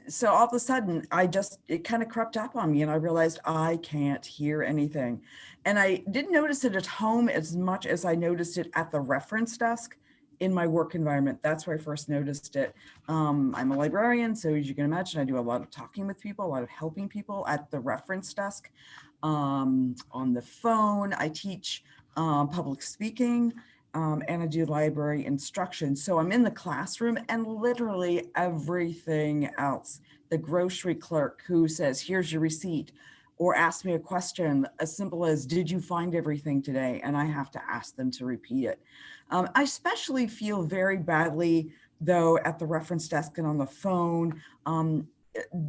so all of a sudden I just, it kind of crept up on me and I realized I can't hear anything. And I didn't notice it at home as much as I noticed it at the reference desk in my work environment. That's where I first noticed it. Um, I'm a librarian, so as you can imagine, I do a lot of talking with people, a lot of helping people at the reference desk. Um, on the phone, I teach um, public speaking um, and I do library instruction. So I'm in the classroom and literally everything else. The grocery clerk who says, here's your receipt, or ask me a question as simple as, did you find everything today? And I have to ask them to repeat it. Um, I especially feel very badly though at the reference desk and on the phone um,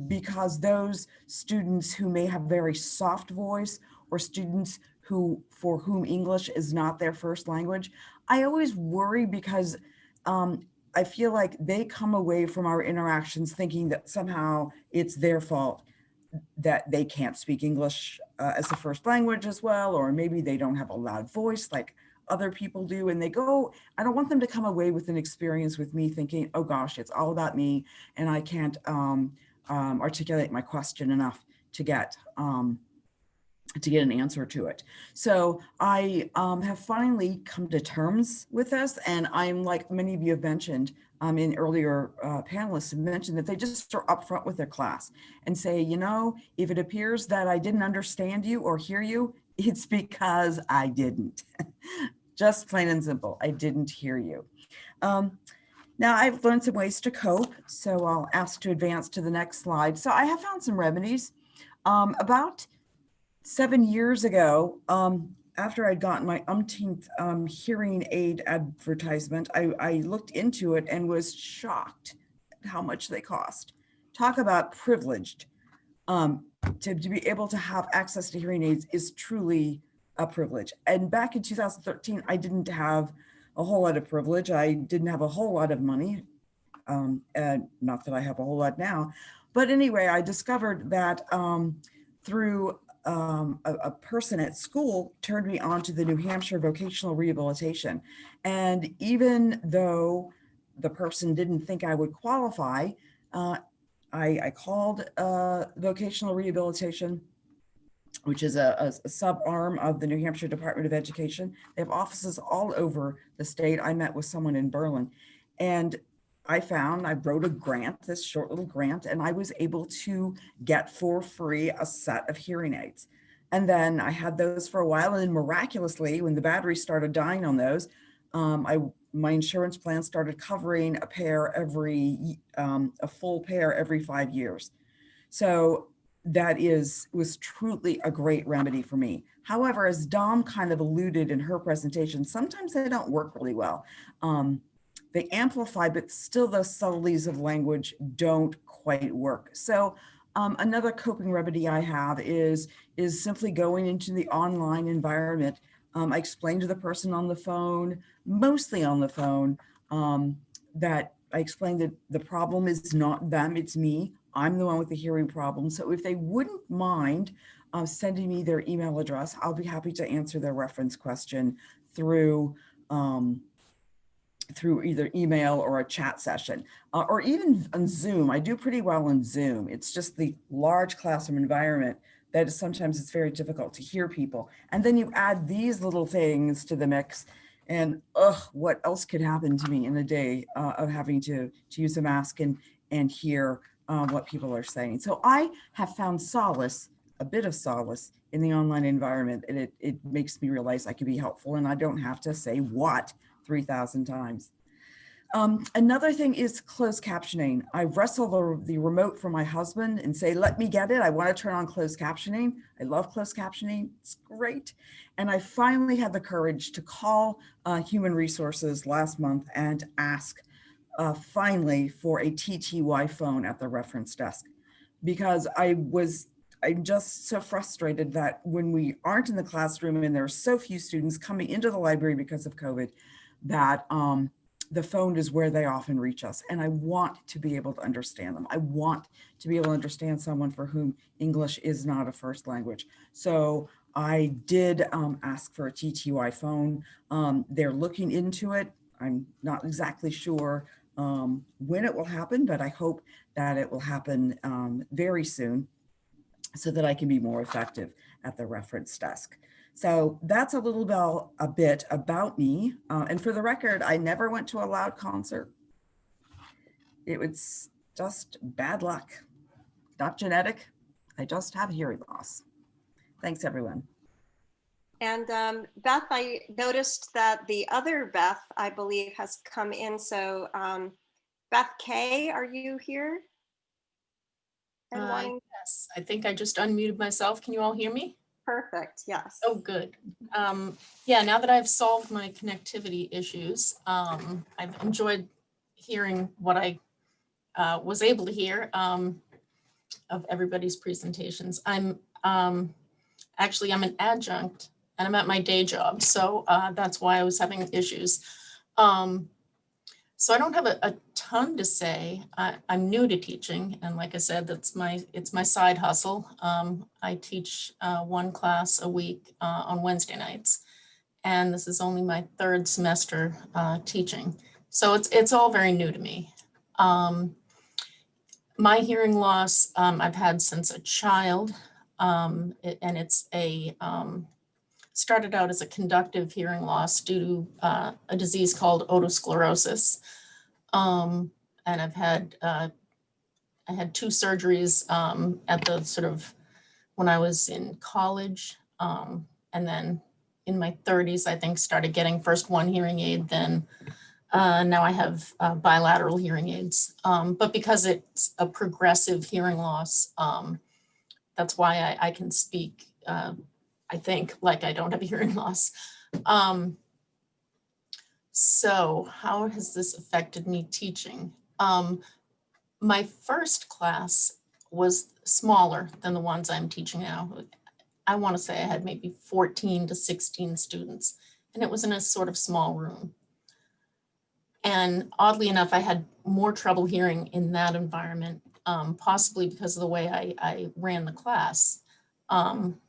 because those students who may have very soft voice or students who for whom English is not their first language, I always worry because um, I feel like they come away from our interactions thinking that somehow it's their fault that they can't speak English uh, as a first language as well, or maybe they don't have a loud voice like other people do. And they go, I don't want them to come away with an experience with me thinking, oh gosh, it's all about me and I can't um, um, articulate my question enough to get um, to get an answer to it. So I um, have finally come to terms with this. And I'm like many of you have mentioned um, in earlier uh, panelists have mentioned that they just are upfront with their class and say, you know, if it appears that I didn't understand you or hear you, (laughs) it's because I didn't. (laughs) just plain and simple, I didn't hear you. Um, now I've learned some ways to cope, so I'll ask to advance to the next slide. So I have found some remedies. Um, about seven years ago, um, after I'd gotten my umpteenth um, hearing aid advertisement, I, I looked into it and was shocked at how much they cost. Talk about privileged. Um, to, to be able to have access to hearing aids is truly a privilege. And back in 2013, I didn't have a whole lot of privilege. I didn't have a whole lot of money. Um, and not that I have a whole lot now. But anyway, I discovered that um, through um, a, a, person at school turned me on to the New Hampshire vocational rehabilitation. And even though the person didn't think I would qualify, uh, I, I, called uh, vocational rehabilitation, which is a, a, a sub arm of the New Hampshire Department of Education. They have offices all over the state. I met with someone in Berlin and I found, I wrote a grant, this short little grant, and I was able to get for free a set of hearing aids. And then I had those for a while and then miraculously, when the batteries started dying on those, um, I, my insurance plan started covering a pair every, um, a full pair every five years. So that is, was truly a great remedy for me. However, as Dom kind of alluded in her presentation, sometimes they don't work really well. Um, they amplify, but still those subtleties of language don't quite work. So um, another coping remedy I have is, is simply going into the online environment. Um, I explain to the person on the phone, mostly on the phone, um, that I explained that the problem is not them, it's me. I'm the one with the hearing problem. So if they wouldn't mind uh, sending me their email address, I'll be happy to answer their reference question through um, through either email or a chat session, uh, or even on Zoom. I do pretty well on Zoom. It's just the large classroom environment that sometimes it's very difficult to hear people. And then you add these little things to the mix and ugh, what else could happen to me in a day uh, of having to, to use a mask and, and hear uh, what people are saying. So I have found solace, a bit of solace in the online environment and it, it makes me realize I can be helpful and I don't have to say what 3,000 times. Um, another thing is closed captioning. I wrestle the, the remote from my husband and say, let me get it. I want to turn on closed captioning. I love closed captioning. It's great. And I finally had the courage to call uh, human resources last month and ask uh, finally for a TTY phone at the reference desk because I was I'm just so frustrated that when we aren't in the classroom and there are so few students coming into the library because of COVID, that um, the phone is where they often reach us. And I want to be able to understand them. I want to be able to understand someone for whom English is not a first language. So I did um, ask for a TTY phone. Um, they're looking into it. I'm not exactly sure um, when it will happen, but I hope that it will happen um, very soon so that I can be more effective at the reference desk. So that's a little bit, a bit about me. Uh, and for the record, I never went to a loud concert. It was just bad luck, not genetic. I just have hearing loss. Thanks, everyone. And um, Beth, I noticed that the other Beth, I believe, has come in. So um, Beth Kay, are you here? And Uh, Yes, I think I just unmuted myself. Can you all hear me? Perfect, yes. Oh, good. Um, yeah, now that I've solved my connectivity issues, um, I've enjoyed hearing what I uh, was able to hear um, of everybody's presentations. I'm um, actually, I'm an adjunct and I'm at my day job. So uh, that's why I was having issues. Um, so I don't have a, a ton to say. I, I'm new to teaching, and like I said, that's my it's my side hustle. Um, I teach uh, one class a week uh, on Wednesday nights, and this is only my third semester uh, teaching. So it's it's all very new to me. Um, my hearing loss um, I've had since a child, um, it- and it's a um, started out as a conductive hearing loss due to uh, a disease called otosclerosis. Um, and I've had, uh, I had two surgeries um, at the sort of, when I was in college. Um, and then in my 30s, I think, started getting first one hearing aid, then uh, now I have uh, bilateral hearing aids. Um, but because it's a progressive hearing loss, um, that's why I, I can speak uh, I think, like I don't have hearing loss. Um, so how has this affected me teaching? Um, my first class was smaller than the ones I'm teaching now. I want to say I had maybe 14 to 16 students, and it was in a sort of small room. And oddly enough, I had more trouble hearing in that environment, um, possibly because of the way I, I ran the class. Um,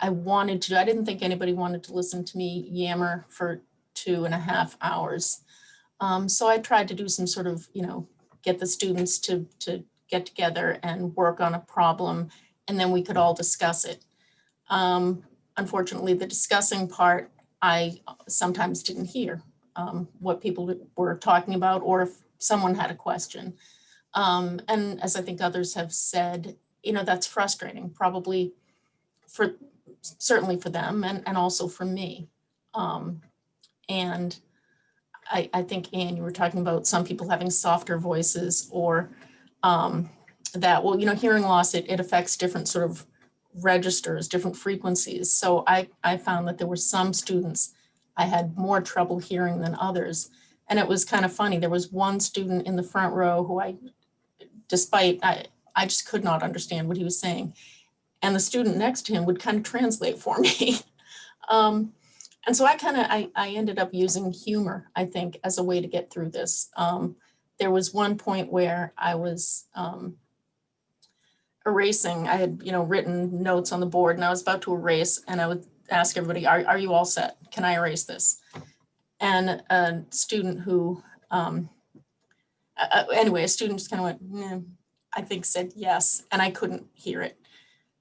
I wanted to, I didn't think anybody wanted to listen to me yammer for two and a half hours. Um, so I tried to do some sort of, you know, get the students to, to get together and work on a problem, and then we could all discuss it. Um, unfortunately, the discussing part, I sometimes didn't hear um, what people were talking about, or if someone had a question. Um, and as I think others have said, you know, that's frustrating, probably for, certainly for them and, and also for me. Um, and I, I think, Anne, you were talking about some people having softer voices or um, that, well, you know, hearing loss, it, it affects different sort of registers, different frequencies. So I, I found that there were some students I had more trouble hearing than others. And it was kind of funny. There was one student in the front row who I, despite, I, I just could not understand what he was saying. And the student next to him would kind of translate for (laughs) me. um, and so I kind of, I, I ended up using humor, I think, as a way to get through this. Um, there was one point where I was um, erasing, I had, you know, written notes on the board and I was about to erase and I would ask everybody, are, are you all set? Can I erase this? And a student who, um, uh, anyway, a student just kind of went, "Mm," I think said yes, and I couldn't hear it.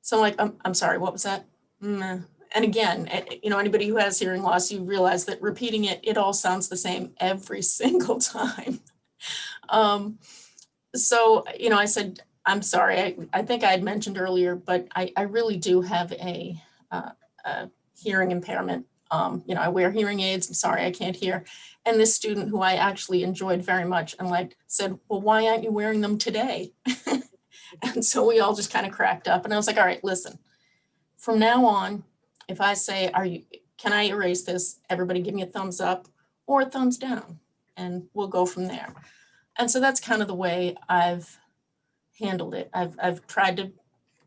So I'm like, I'm, I'm sorry, what was that? "Mm." And again, you know, anybody who has hearing loss, you realize that repeating it, it all sounds the same every (laughs) single time. um, so, you know, I said, I'm sorry, I, I think I had mentioned earlier, but I, I really do have a, uh, a hearing impairment. Um, you know, I wear hearing aids. I'm sorry, I can't hear. And this student who I actually enjoyed very much and like said, well, why aren't you wearing them today? (laughs) (laughs) and so we all just kind of cracked up and I was like, all right, listen, from now on, if I say, are you, can I erase this? Everybody give me a thumbs up or a thumbs down and we'll go from there. And so that's kind of the way I've handled it. I've, I've tried to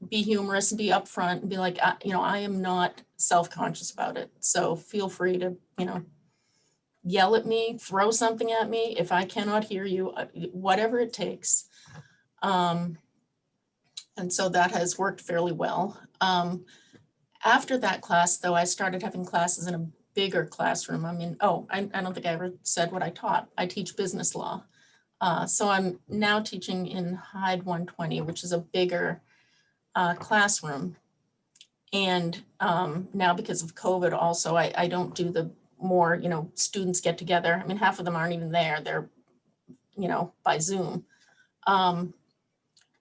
be humorous and be upfront and be like, I, you know, I am not self-conscious about it. So feel free to, you know, yell at me, throw something at me. If I cannot hear you, uh, whatever it takes. Um, and so that has worked fairly well. Um, after that class, though, I started having classes in a bigger classroom. I mean, oh, I, I don't think I ever said what I taught. I teach business law. Uh, so I'm now teaching in Hyde 120, which is a bigger uh, classroom. And um, now because of COVID also, I, I don't do the more, you know, students get together. I mean, half of them aren't even there. They're, you know, by Zoom. Um,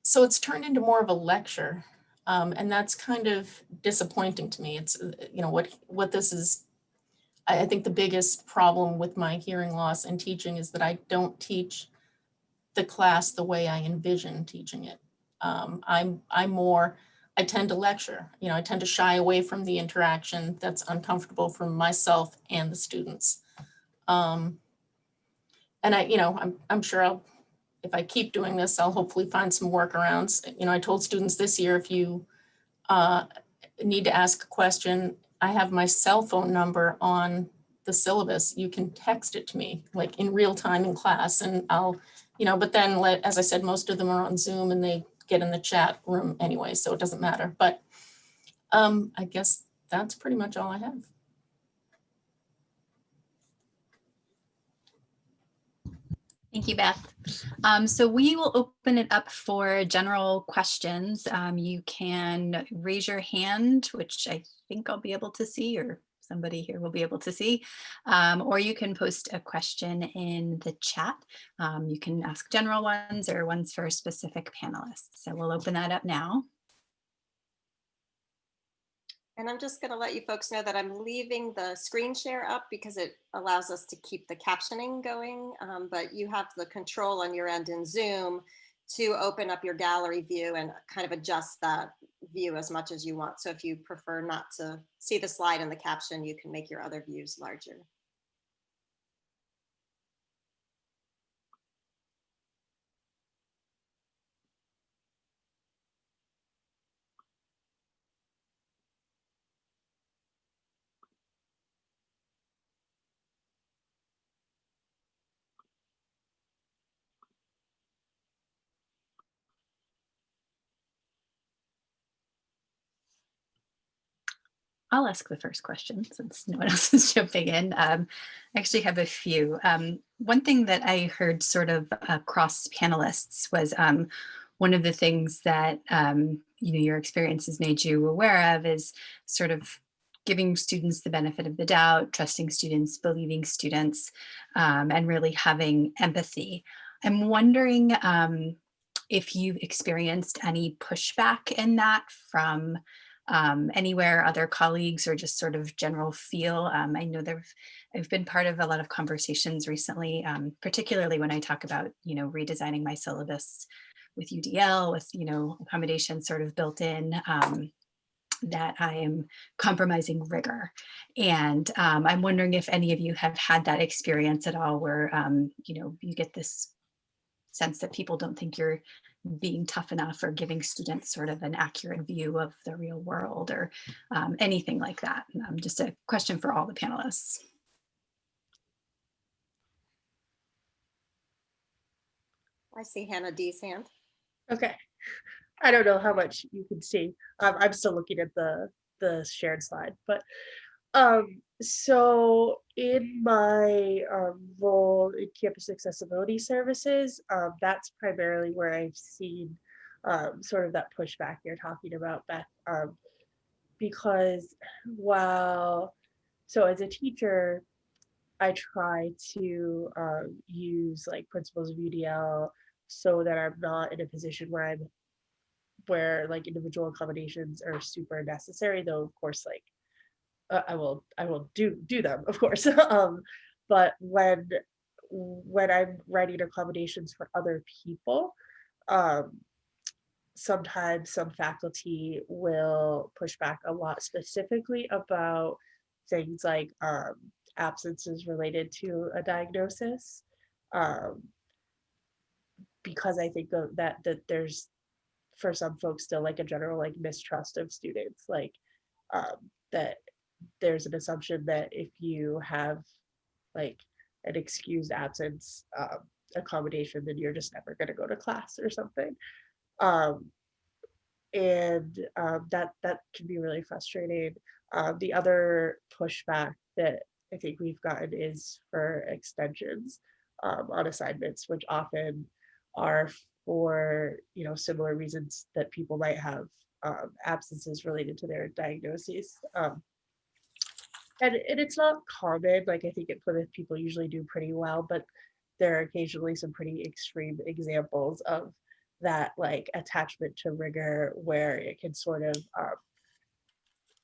so it's turned into more of a lecture. Um, and that's kind of disappointing to me. It's, you know, what, what this is, I, think the biggest problem with my hearing loss and teaching is that I don't teach the class the way I envision teaching it. Um, I'm, I'm more, I tend to lecture, you know, I tend to shy away from the interaction that's uncomfortable for myself and the students. Um, and I, you know, I'm, I'm sure I'll, if I keep doing this, I'll hopefully find some workarounds. You know, I told students this year, if you uh, need to ask a question, I have my cell phone number on the syllabus. You can text it to me like in real time in class and I'll, you know, but then let, as I said, most of them are on Zoom and they get in the chat room anyway, so it doesn't matter. But um, I guess that's pretty much all I have. Thank you, Beth. Um, so we will open it up for general questions. Um, you can raise your hand, which I think I'll be able to see or somebody here will be able to see, um, or you can post a question in the chat. Um, you can ask general ones or ones for specific panelists. So we'll open that up now. And I'm just going to let you folks know that I'm leaving the screen share up because it allows us to keep the captioning going. Um, but you have the control on your end in Zoom to open up your gallery view and kind of adjust that view as much as you want. So if you prefer not to see the slide and the caption, you can make your other views larger. I'll ask the first question since no one (laughs) else is jumping in. Um, I actually have a few. Um, one thing that I heard sort of across panelists was um, one of the things that um, you know your experiences made you aware of is sort of giving students the benefit of the doubt, trusting students, believing students, um, and really having empathy. I'm wondering um, if you've experienced any pushback in that from um, anywhere, other colleagues, or just sort of general feel. Um, I know there've I've been part of a lot of conversations recently, um, particularly when I talk about you know redesigning my syllabus with UDL, with you know accommodation sort of built in. Um, that I am compromising rigor. And um, I'm wondering if any of you have had that experience at all where, um, you know, you get this sense that people don't think you're being tough enough or giving students sort of an accurate view of the real world or um, anything like that. Um, just a question for all the panelists. I see Hannah D's hand. Okay. I don't know how much you can see. Um, I'm still looking at the the shared slide, but um, so in my um, role in campus accessibility services, um, that's primarily where I've seen um, sort of that pushback you're talking about, Beth, um, because while so as a teacher, I try to um, use like principles of UDL so that I'm not in a position where I'm where like individual accommodations are super necessary though of course like uh, i will i will do do them of course (laughs) um but when when i'm writing accommodations for other people um sometimes some faculty will push back a lot specifically about things like um absences related to a diagnosis um because i think that that there's for some folks still like a general like mistrust of students like um, that there's an assumption that if you have like an excused absence um, accommodation then you're just never going to go to class or something um, and um, that that can be really frustrating uh, the other pushback that i think we've gotten is for extensions um, on assignments which often are for you know similar reasons that people might have um, absences related to their diagnoses. Um, and, and it's not common, like I think at Plymouth people usually do pretty well, but there are occasionally some pretty extreme examples of that like attachment to rigor where it can sort of um,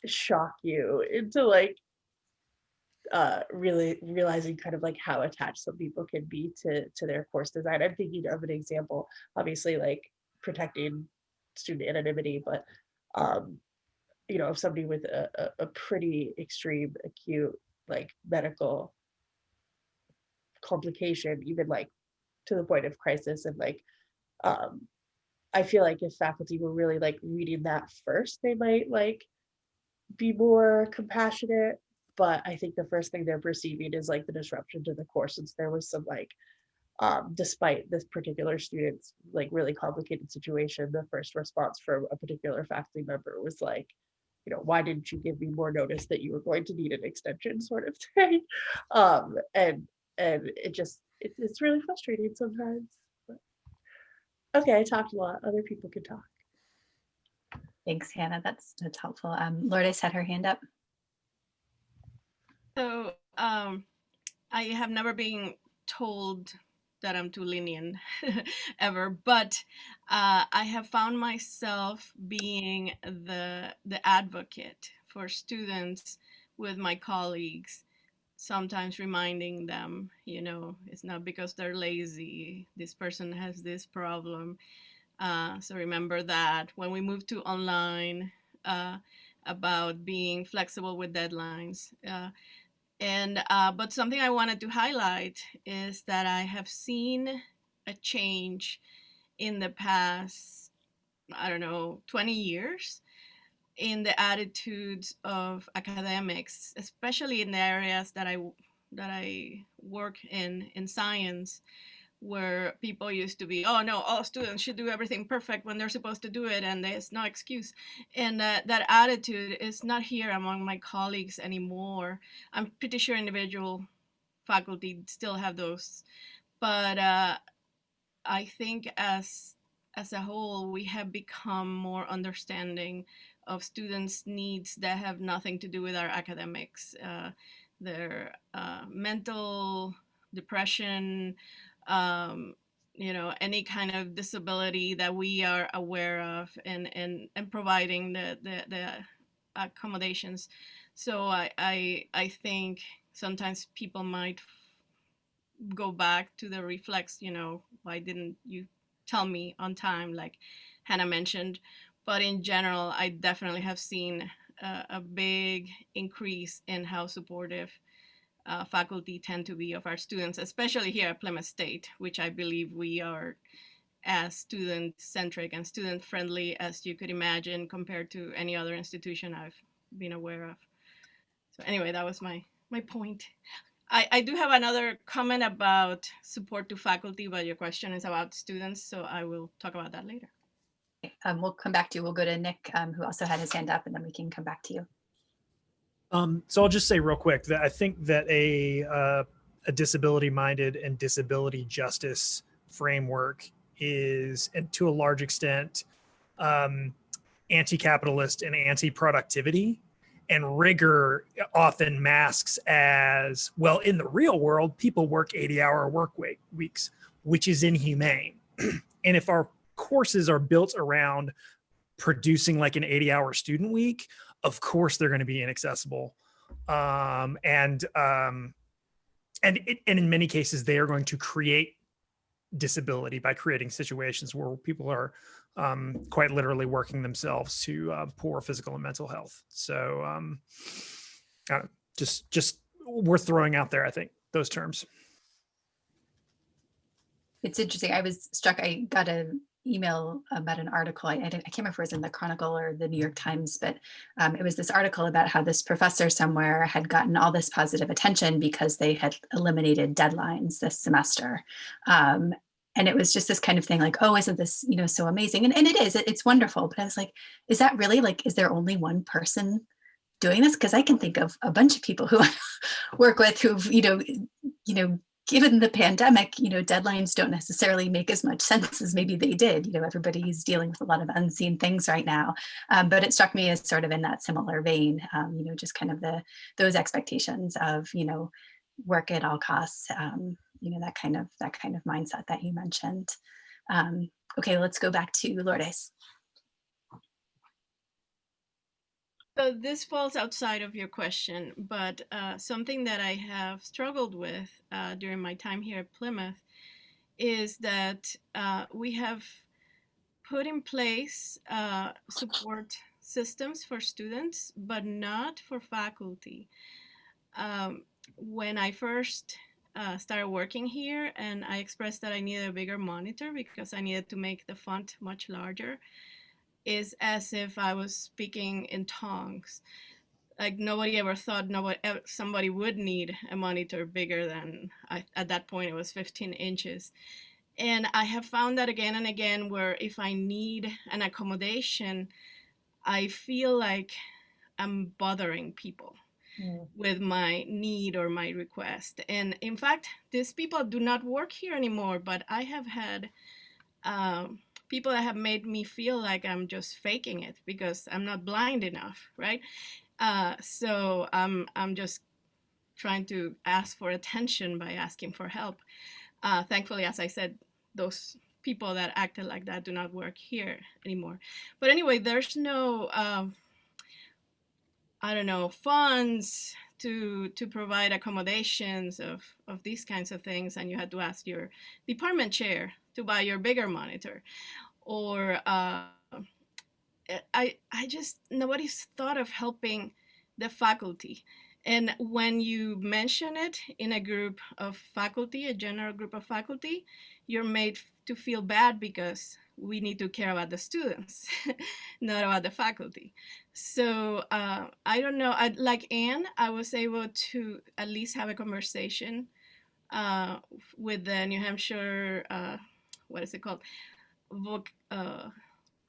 shock you into like uh, really realizing kind of like how attached some people can be to to their course design. I'm thinking of an example, obviously like protecting student anonymity, but um, you know, if somebody with a, a, a pretty extreme acute like medical complication, even like to the point of crisis and like um I feel like if faculty were really like reading that first, they might like be more compassionate. But I think the first thing they're perceiving is like the disruption to the course since there was some like um, despite this particular student's like really complicated situation, the first response from a particular faculty member was like, you know, why didn't you give me more notice that you were going to need an extension sort of (laughs) thing? Um, and and it just it, it's really frustrating sometimes. But, okay, I talked a lot. Other people can talk. Thanks, Hannah. That's that's helpful. Um, Lourdes had her hand up. So um, I have never been told that I'm too lenient (laughs) ever, but uh, I have found myself being the the advocate for students with my colleagues, sometimes reminding them, you know, it's not because they're lazy. This person has this problem. Uh, so remember that when we move to online, uh, about being flexible with deadlines. Uh, and uh, but something I wanted to highlight is that I have seen a change in the past, I don't know, 20 years in the attitudes of academics, especially in the areas that I that I work in in science, where people used to be, oh no, all students should do everything perfect when they're supposed to do it, and there's no excuse. And that attitude is not here among my colleagues anymore. I'm pretty sure individual faculty still have those, but uh, I think as as a whole, we have become more understanding of students' needs that have nothing to do with our academics, uh, their uh, mental depression, um, you know any kind of disability that we are aware of and and and providing the the, the accommodations. So I, I i think sometimes people might go back to the reflex you know why didn't you tell me on time? like hannah mentioned. But in general i definitely have seen a, a big increase in how supportive uh, faculty tend to be of our students, especially here at Plymouth State, which I believe we are as student centric and student friendly as you could imagine compared to any other institution I've been aware of. So anyway, that was my, my point. I, I do have another comment about support to faculty, but your question is about students, so I will talk about that later. Um, we'll come back to you. We'll go to Nick, um, who also had his hand up, and then we can come back to you. Um, so I'll just say real quick that I think that a uh, a disability minded and disability justice framework is, and to a large extent, um, anti-capitalist and anti-productivity. And rigor often masks as well. In the real world, people work 80-hour work week, weeks, which is inhumane. (clears throat) and if our courses are built around producing like an 80-hour student week, of course they're going to be inaccessible. Um, and um, and it, and in many cases they are going to create disability by creating situations where people are um, quite literally working themselves to uh, poor physical and mental health. So um, just just worth throwing out there i think those terms. It's interesting. I was struck i got a email about an article. I, I, I, can't remember if it was in the Chronicle or the New York Times, but um, it was this article about how this professor somewhere had gotten all this positive attention because they had eliminated deadlines this semester. Um, and it was just this kind of thing like, oh, isn't this, you know, so amazing? And, and it is, it, it's wonderful. But I was like, is that really like, is there only one person doing this? Because I can think of a bunch of people who I (laughs) work with who've, you know, you know, given the pandemic, you know, deadlines don't necessarily make as much sense as maybe they did. You know, everybody's dealing with a lot of unseen things right now. Um, but it struck me as sort of in that similar vein, um, you know, just kind of the those expectations of, you know, work at all costs, um, you know, that kind of that kind of mindset that you mentioned. Um, okay, let's go back to Lourdes. So this falls outside of your question, but uh, something that I have struggled with uh, during my time here at Plymouth is that uh, we have put in place uh, support systems for students, but not for faculty. Um, when I first uh, started working here and I expressed that I needed a bigger monitor because I needed to make the font much larger, is as if I was speaking in tongues. Like nobody ever thought nobody somebody would need a monitor bigger than I, at that point it was 15 inches. And I have found that again and again where if I need an accommodation, I feel like I'm bothering people mm. with my need or my request. And in fact, these people do not work here anymore, but I have had um, people that have made me feel like I'm just faking it because I'm not blind enough, right? Uh, so I'm, I'm just trying to ask for attention by asking for help. Uh, thankfully, as I said, those people that acted like that do not work here anymore. But anyway, there's no, uh, I don't know, funds to to provide accommodations of of these kinds of things, and you had to ask your department chair to buy your bigger monitor. Or uh, I, I just nobody's thought of helping the faculty. And when you mention it in a group of faculty a general group of faculty you're made to feel bad because we need to care about the students (laughs) not about the faculty. So uh, i don't know I, like anne i was able to at least have a conversation uh, with the new hampshire uh, what is it called? Voc uh,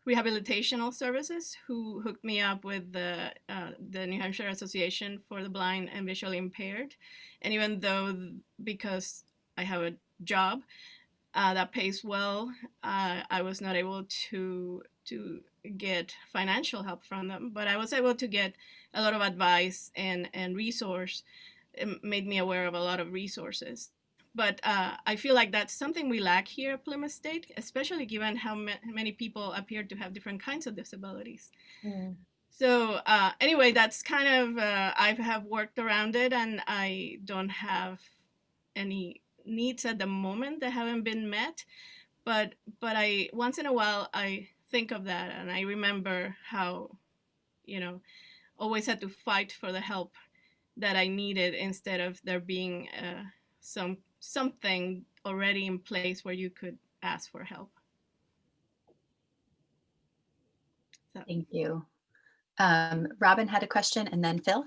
rehabilitational services who hooked me up with the uh, the New Hampshire Association for the Blind and Visually Impaired. And even though because I have a job uh, that pays well, uh, I was not able to to get financial help from them, but I was able to get a lot of advice and and resource. It made me aware of a lot of resources but uh, I feel like that's something we lack here at Plymouth State, especially given how ma- many people appear to have different kinds of disabilities. Mm. So uh, anyway, that's kind of uh, I have worked around it, and I don't have any needs at the moment that haven't been met. But but I once in a while I think of that, and I remember how, you know, always had to fight for the help that I needed instead of there being uh, some something already in place where you could ask for help. So. Thank you. Um, Robin had a question and then Phil.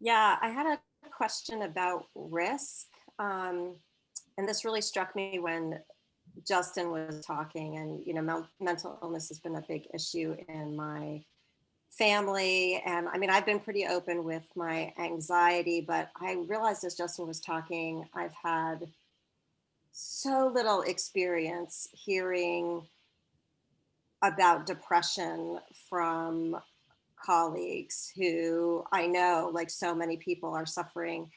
Yeah, I had a question about risk. Um, and this really struck me when Justin was talking and, you know, mental illness has been a big issue in my family. And I mean, I've been pretty open with my anxiety, but I realized as Justin was talking, I've had so little experience hearing about depression from colleagues who I know, like so many people, are suffering.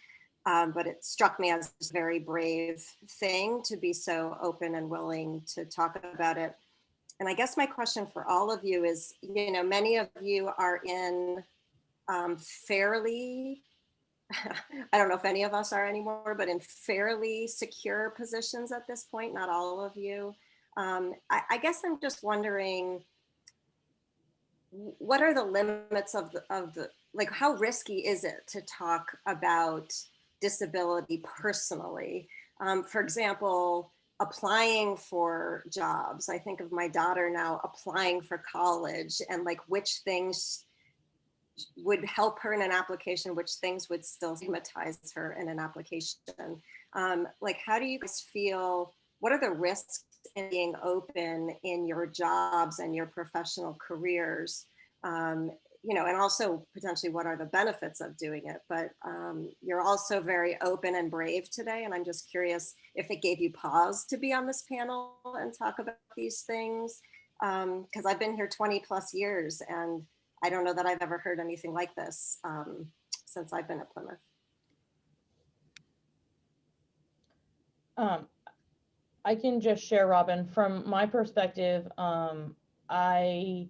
Um, but it struck me as a very brave thing to be so open and willing to talk about it. And I guess my question for all of you is, you know, many of you are in um, fairly, (laughs) I don't know if any of us are anymore, but in fairly secure positions at this point, not all of you. Um, I, I guess I'm just wondering, what are the limits of the, of the, like how risky is it to talk about disability personally? Um, for example, applying for jobs. I think of my daughter now applying for college and like which things would help her in an application, which things would still stigmatize her in an application. Um, like, how do you guys feel? What are the risks in being open in your jobs and your professional careers? Um, you know, and also potentially what are the benefits of doing it. But um, you're also very open and brave today. And I'm just curious if it gave you pause to be on this panel and talk about these things. Because um, I've been here 20 plus years and I don't know that I've ever heard anything like this um, since I've been at Plymouth. Um, I can just share, Robin, from my perspective, um, I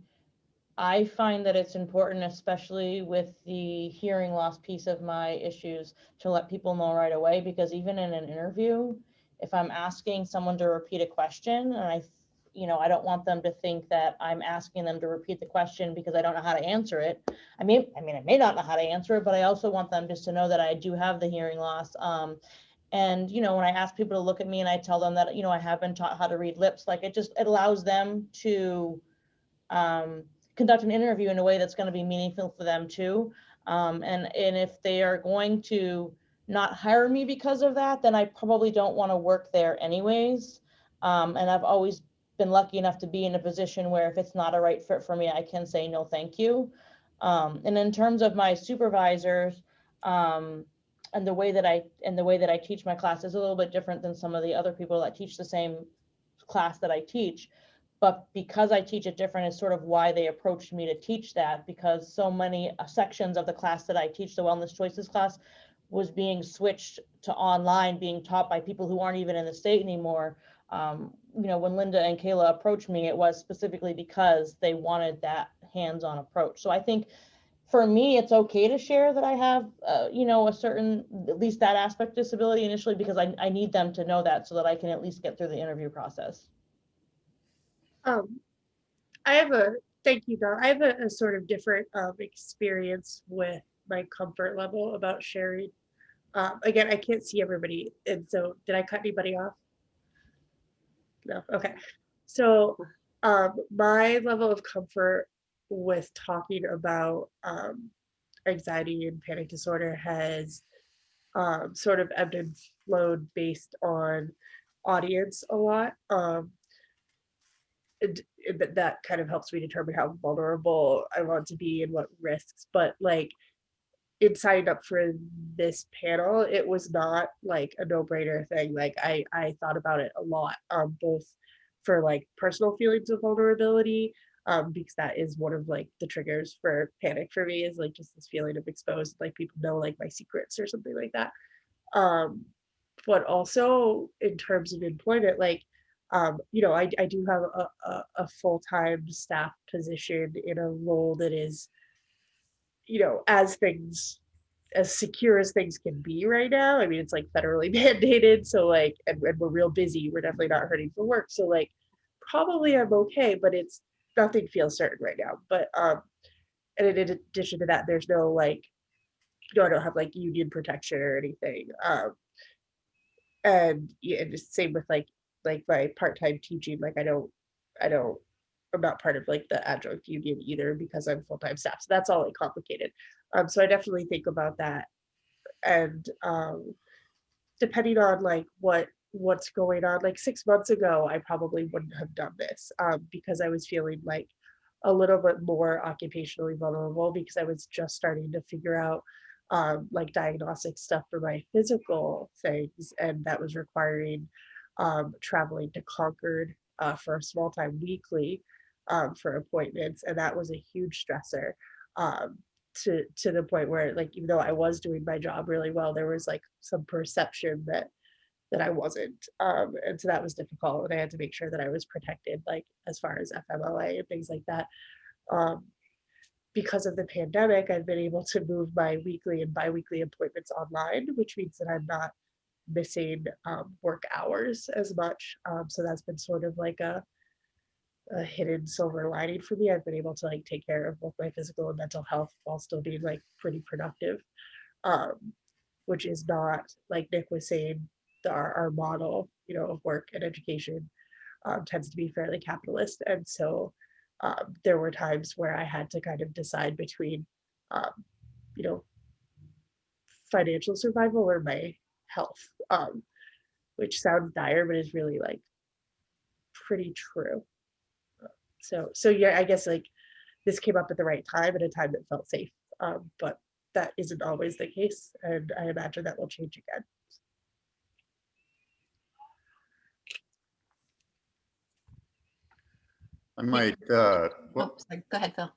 I find that it's important, especially with the hearing loss piece of my issues, to let people know right away, because even in an interview, if I'm asking someone to repeat a question and I, you know, I don't want them to think that I'm asking them to repeat the question because I don't know how to answer it. I mean, I mean, I may not know how to answer it, but I also want them just to know that I do have the hearing loss. Um, and, you know, when I ask people to look at me and I tell them that, you know, I have been taught how to read lips, like it just, it allows them to, um, conduct an interview in a way that's going to be meaningful for them too. Um, and, and if they are going to not hire me because of that, then I probably don't want to work there anyways. Um, and I've always been lucky enough to be in a position where if it's not a right fit for me, I can say no, thank you. Um, and in terms of my supervisors, um, and the way that I and the way that I teach my class is a little bit different than some of the other people that teach the same class that I teach but because I teach it different is sort of why they approached me to teach that because so many uh, sections of the class that I teach, the wellness choices class, was being switched to online, being taught by people who aren't even in the state anymore. Um, you know, when Linda and Kayla approached me, it was specifically because they wanted that hands-on approach. So I think for me, it's okay to share that I have, uh, you know, a certain, at least that aspect disability initially, because I, I need them to know that so that I can at least get through the interview process. Um, I have a, thank you, Dom. I have a, a sort of different um, experience with my comfort level about sharing. Um, again, I can't see everybody. And so did I cut anybody off? No, okay. So um, my level of comfort with talking about um, anxiety and panic disorder has um, sort of ebbed and flowed based on audience a lot. Um, it, that kind of helps me determine how vulnerable I want to be and what risks. But like in signing up for this panel, it was not like a no-brainer thing. Like I I thought about it a lot, um, both for like personal feelings of vulnerability, um, because that is one of like the triggers for panic for me is like just this feeling of exposed, like people know like my secrets or something like that. Um, but also in terms of employment, like, um, you know, I, I do have a, a, a full-time staff position in a role that is, you know, as things, as secure as things can be right now. I mean, it's like federally (laughs) mandated. So like, and, and we're real busy. We're definitely not hurting for work. So like, probably I'm okay, but it's nothing feels certain right now. But um, and in addition to that, there's no like, you know, I don't have like union protection or anything. Um, and yeah, and just same with like like my part-time teaching. Like I don't, I don't, I'm not part of like the adjunct union either because I'm full-time staff. So that's all like complicated. Um, so I definitely think about that, and um, depending on like what what's going on. Like six months ago, I probably wouldn't have done this um, because I was feeling like a little bit more occupationally vulnerable because I was just starting to figure out um, like diagnostic stuff for my physical things, and that was requiring um, traveling to Concord uh, for a small time weekly um, for appointments, and that was a huge stressor um, to to the point where like even though I was doing my job really well, there was like some perception that that I wasn't. Um, and so that was difficult. And I had to make sure that I was protected, like as far as FMLA and things like that. Um, because of the pandemic, I've been able to move my weekly and biweekly appointments online, which means that I'm not missing um, work hours as much. Um, so that's been sort of like a, a hidden silver lining for me. I've been able to like take care of both my physical and mental health while still being like pretty productive, um, which is not like Nick was saying, the, our, our model, you know, of work and education um, tends to be fairly capitalist. And so um, there were times where I had to kind of decide between, um, you know, financial survival or my health, um, which sounds dire, but is really like pretty true. So, so yeah, I guess like this came up at the right time at a time that felt safe, um, but that isn't always the case. And I imagine that will change again. I might, uh, well, Oh. Go ahead, Phil.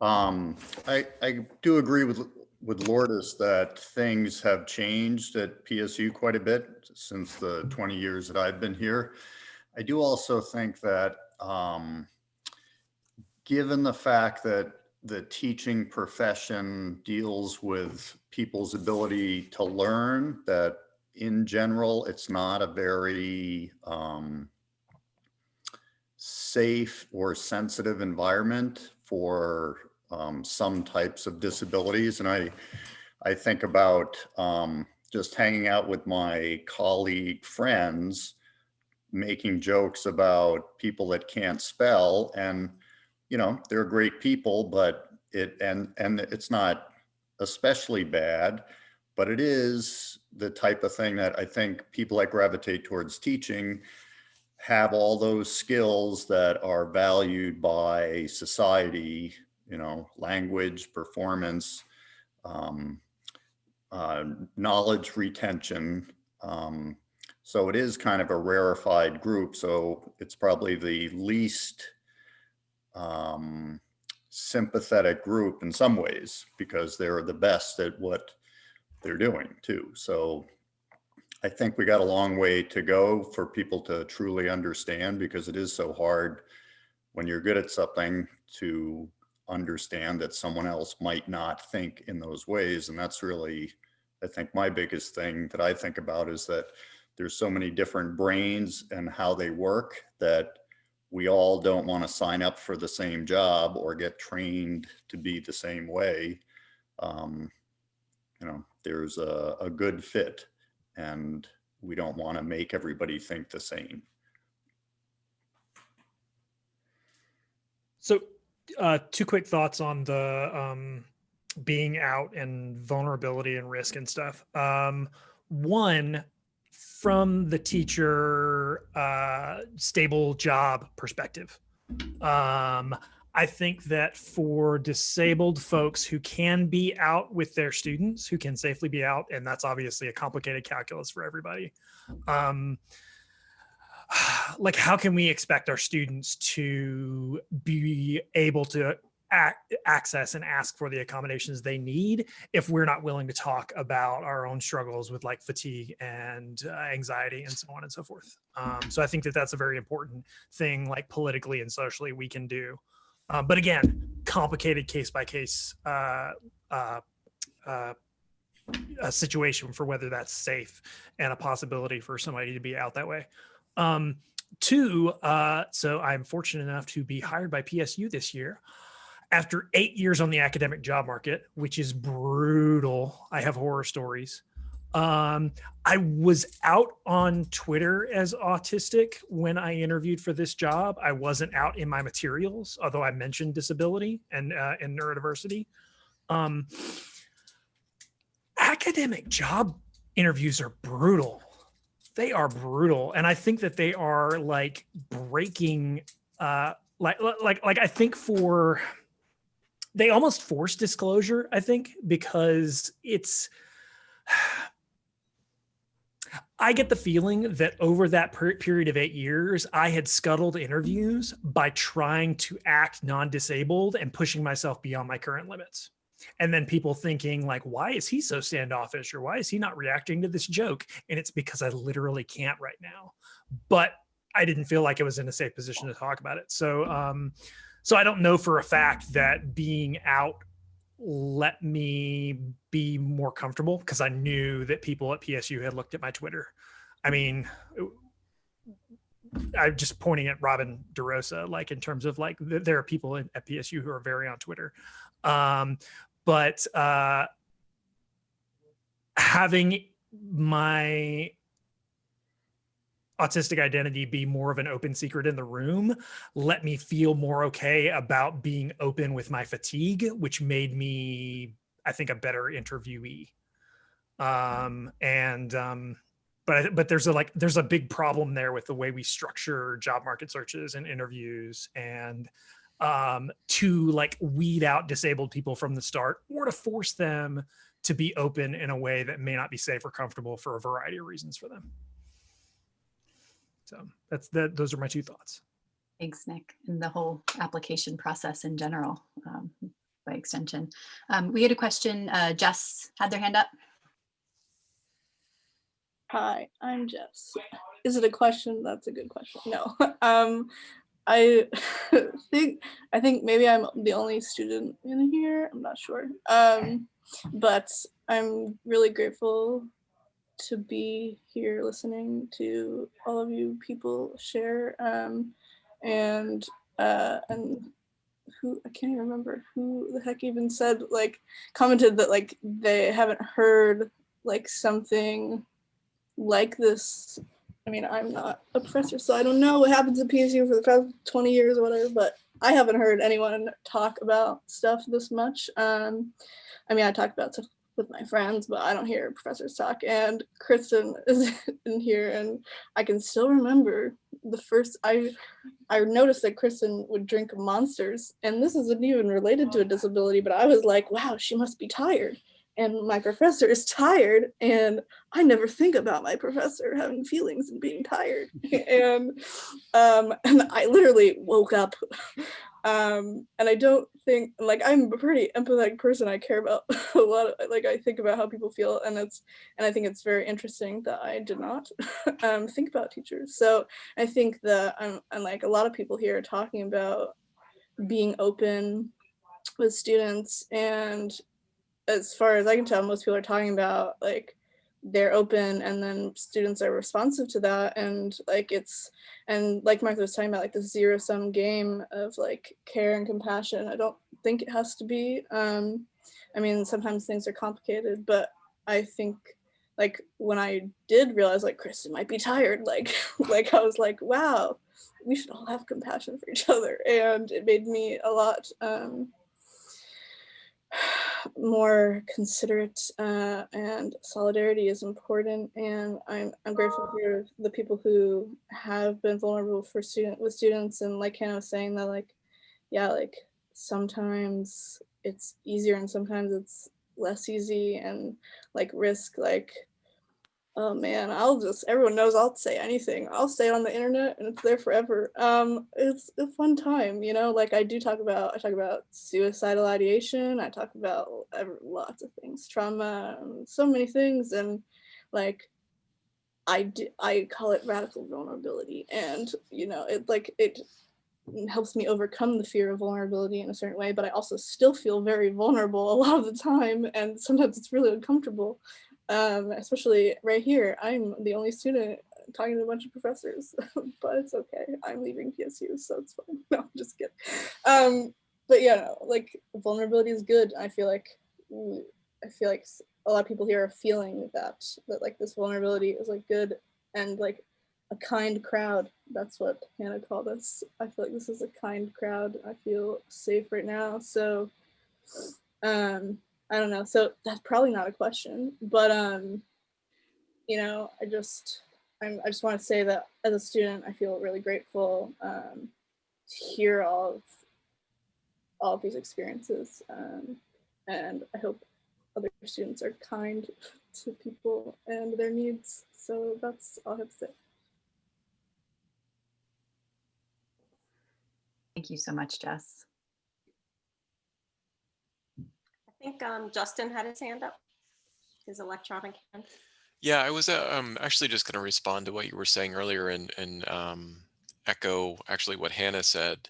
um, I, I do agree with, with Lourdes that things have changed at PSU quite a bit since the 20 years that I've been here. I do also think that, um, given the fact that the teaching profession deals with people's ability to learn, that in general, it's not a very, um, safe or sensitive environment for um, some types of disabilities. And I, I think about um, just hanging out with my colleague friends, making jokes about people that can't spell and, you know, they're great people, but it, and, and it's not especially bad, but it is the type of thing that I think people that gravitate towards teaching have all those skills that are valued by society, you know, language, performance, um, uh, knowledge retention. Um, so it is kind of a rarefied group. So it's probably the least um, sympathetic group in some ways because they're the best at what they're doing too. So I think we got a long way to go for people to truly understand because it is so hard when you're good at something to understand that someone else might not think in those ways. And that's really, I think my biggest thing that I think about is that there's so many different brains and how they work that we all don't want to sign up for the same job or get trained to be the same way. Um, you know, there's a, a good fit and we don't want to make everybody think the same. So uh, two quick thoughts on the um, being out and vulnerability and risk and stuff. Um, one, from the teacher uh, stable job perspective. Um, I think that for disabled folks who can be out with their students, who can safely be out, and that's obviously a complicated calculus for everybody. Um, (sighs) like, how can we expect our students to be able to ac- access and ask for the accommodations they need if we're not willing to talk about our own struggles with like fatigue and uh, anxiety and so on and so forth. Um, so I think that that's a very important thing, like politically and socially, we can do. Um, but again, complicated case by case uh, uh, uh, situation for whether that's safe and a possibility for somebody to be out that way. Um, two, uh, so I'm fortunate enough to be hired by PSU this year after eight years on the academic job market, which is brutal. I have horror stories. Um, I was out on Twitter as autistic when I interviewed for this job. I wasn't out in my materials, although I mentioned disability and uh, and neurodiversity. Um, academic job interviews are brutal. They are brutal, and I think that they are like breaking. Uh, like like like I think for they almost force disclosure. I think because it's. (sighs) I get the feeling that over that per- period of eight years, I had scuttled interviews by trying to act non disabled and pushing myself beyond my current limits. And then people thinking, like, why is he so standoffish or why is he not reacting to this joke? And it's because I literally can't right now. But I didn't feel like I was in a safe position to talk about it. So, um, so I don't know for a fact that being out let me be more comfortable because I knew that people at PSU had looked at my Twitter. I mean, I'm just pointing at Robin DeRosa, like in terms of like th- there are people in, at PSU who are very on Twitter. Um, but uh, having my autistic identity be more of an open secret in the room let me feel more okay about being open with my fatigue which made me i think a better interviewee. Um and um but but there's a like there's a big problem there with the way we structure job market searches and interviews and um to like weed out disabled people from the start or to force them to be open in a way that may not be safe or comfortable for a variety of reasons for them so that's that. Those are my two thoughts. Thanks, Nick, and the whole application process in general, um, by extension. Um, we had a question. Uh, Jess had their hand up. Hi, I'm Jess. Is it a question? That's a good question. No. (laughs) um, I (laughs) think I think maybe I'm the only student in here. I'm not sure. Um, but I'm really grateful to be here listening to all of you people share um, and uh, and who I can't even remember who the heck even said like commented that like they haven't heard like something like this. I mean, I'm not a professor, so I don't know what happens at PSU for the past 20 years or whatever, but I haven't heard anyone talk about stuff this much. Um, I mean, I talk about stuff with my friends, but I don't hear professors talk. And Kristen (laughs) is in here, and I can still remember the first I I noticed that Kristen would drink monsters, and this isn't even related to a disability, but I was like, wow, she must be tired. And my professor is tired, and I never think about my professor having feelings and being tired. (laughs) and um, and I literally woke up um and i don't think like i'm a pretty empathetic person i care about (laughs) a lot of like i think about how people feel and it's and i think it's very interesting that i did not (laughs) um think about teachers so i think that i'm and like a lot of people here are talking about being open with students and as far as i can tell most people are talking about like they're open and then students are responsive to that. And like it's and like Martha was talking about like the zero sum game of like care and compassion I don't think it has to be. Um I mean sometimes things are complicated but I think like when I did realize like Kristen might be tired like (laughs) like I was like wow we should all have compassion for each other. And it made me a lot um more considerate uh, and solidarity is important and I'm, I'm grateful for the people who have been vulnerable for student with students and like Hannah was saying that like yeah like sometimes it's easier and sometimes it's less easy and like risk like oh man, I'll just everyone knows I'll say anything. I'll say it on the internet and it's there forever. Um, it's a fun time, you know. Like I do talk about, I talk about suicidal ideation. I talk about lots of things, trauma, um, so many things, and like I do, I call it radical vulnerability, and you know, it like it helps me overcome the fear of vulnerability in a certain way. But I also still feel very vulnerable a lot of the time, and sometimes it's really uncomfortable um, especially right here. I'm the only student talking to a bunch of professors, (laughs) but it's okay. I'm leaving PSU, so it's fine. (laughs) No, I'm just kidding. Um, but yeah, like vulnerability is good. I feel like I feel like a lot of people here are feeling that that like this vulnerability is like good and like a kind crowd. That's what Hannah called us. I feel like this is a kind crowd. I feel safe right now. So um I don't know. So that's probably not a question, but um, you know, I just I'm, I just want to say that as a student, I feel really grateful um, to hear all of all of these experiences, um, and I hope other students are kind (laughs) to people and their needs. So that's all I have to say. Thank you so much, Jess. I think um, Justin had his hand up, his electronic hand. Yeah, I was uh, um, actually just going to respond to what you were saying earlier and, and um, echo actually what Hannah said.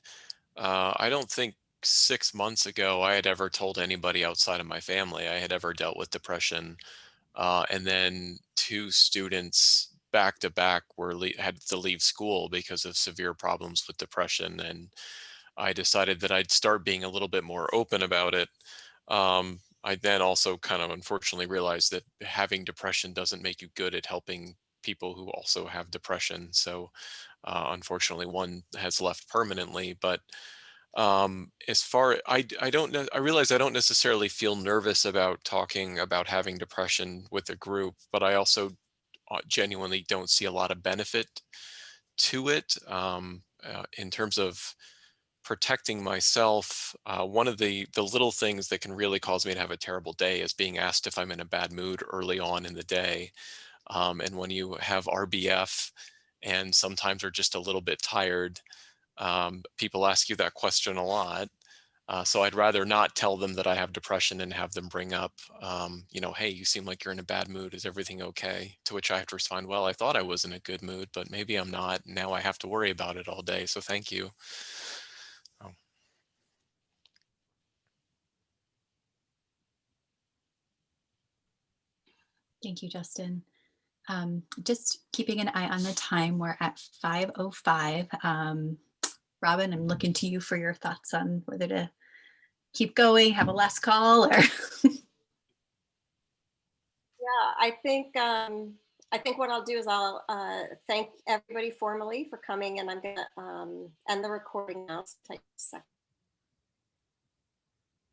Uh, I don't think six months ago I had ever told anybody outside of my family I had ever dealt with depression. Uh, and then two students back to back were had to leave school because of severe problems with depression. And I decided that I'd start being a little bit more open about it. Um, I then also kind of unfortunately realized that having depression doesn't make you good at helping people who also have depression. So uh, unfortunately, one has left permanently. But um, as far I I don't I realize I don't necessarily feel nervous about talking about having depression with a group, but I also uh, genuinely don't see a lot of benefit to it um, uh, in terms of protecting myself, uh, one of the the little things that can really cause me to have a terrible day is being asked if I'm in a bad mood early on in the day. Um, and when you have RBF and sometimes are just a little bit tired, um, people ask you that question a lot. Uh, so I'd rather not tell them that I have depression and have them bring up, um, you know, hey, you seem like you're in a bad mood. Is everything okay? To which I have to respond, well, I thought I was in a good mood, but maybe I'm not. Now I have to worry about it all day. So thank you. Thank you, Justin. Um, just keeping an eye on the time, we're at 5.05. Um, Robin, I'm looking to you for your thoughts on whether to keep going, have a last call, or (laughs) Yeah, I think um, I think what I'll do is I'll uh, thank everybody formally for coming, and I'm gonna um, end the recording now. So take a second.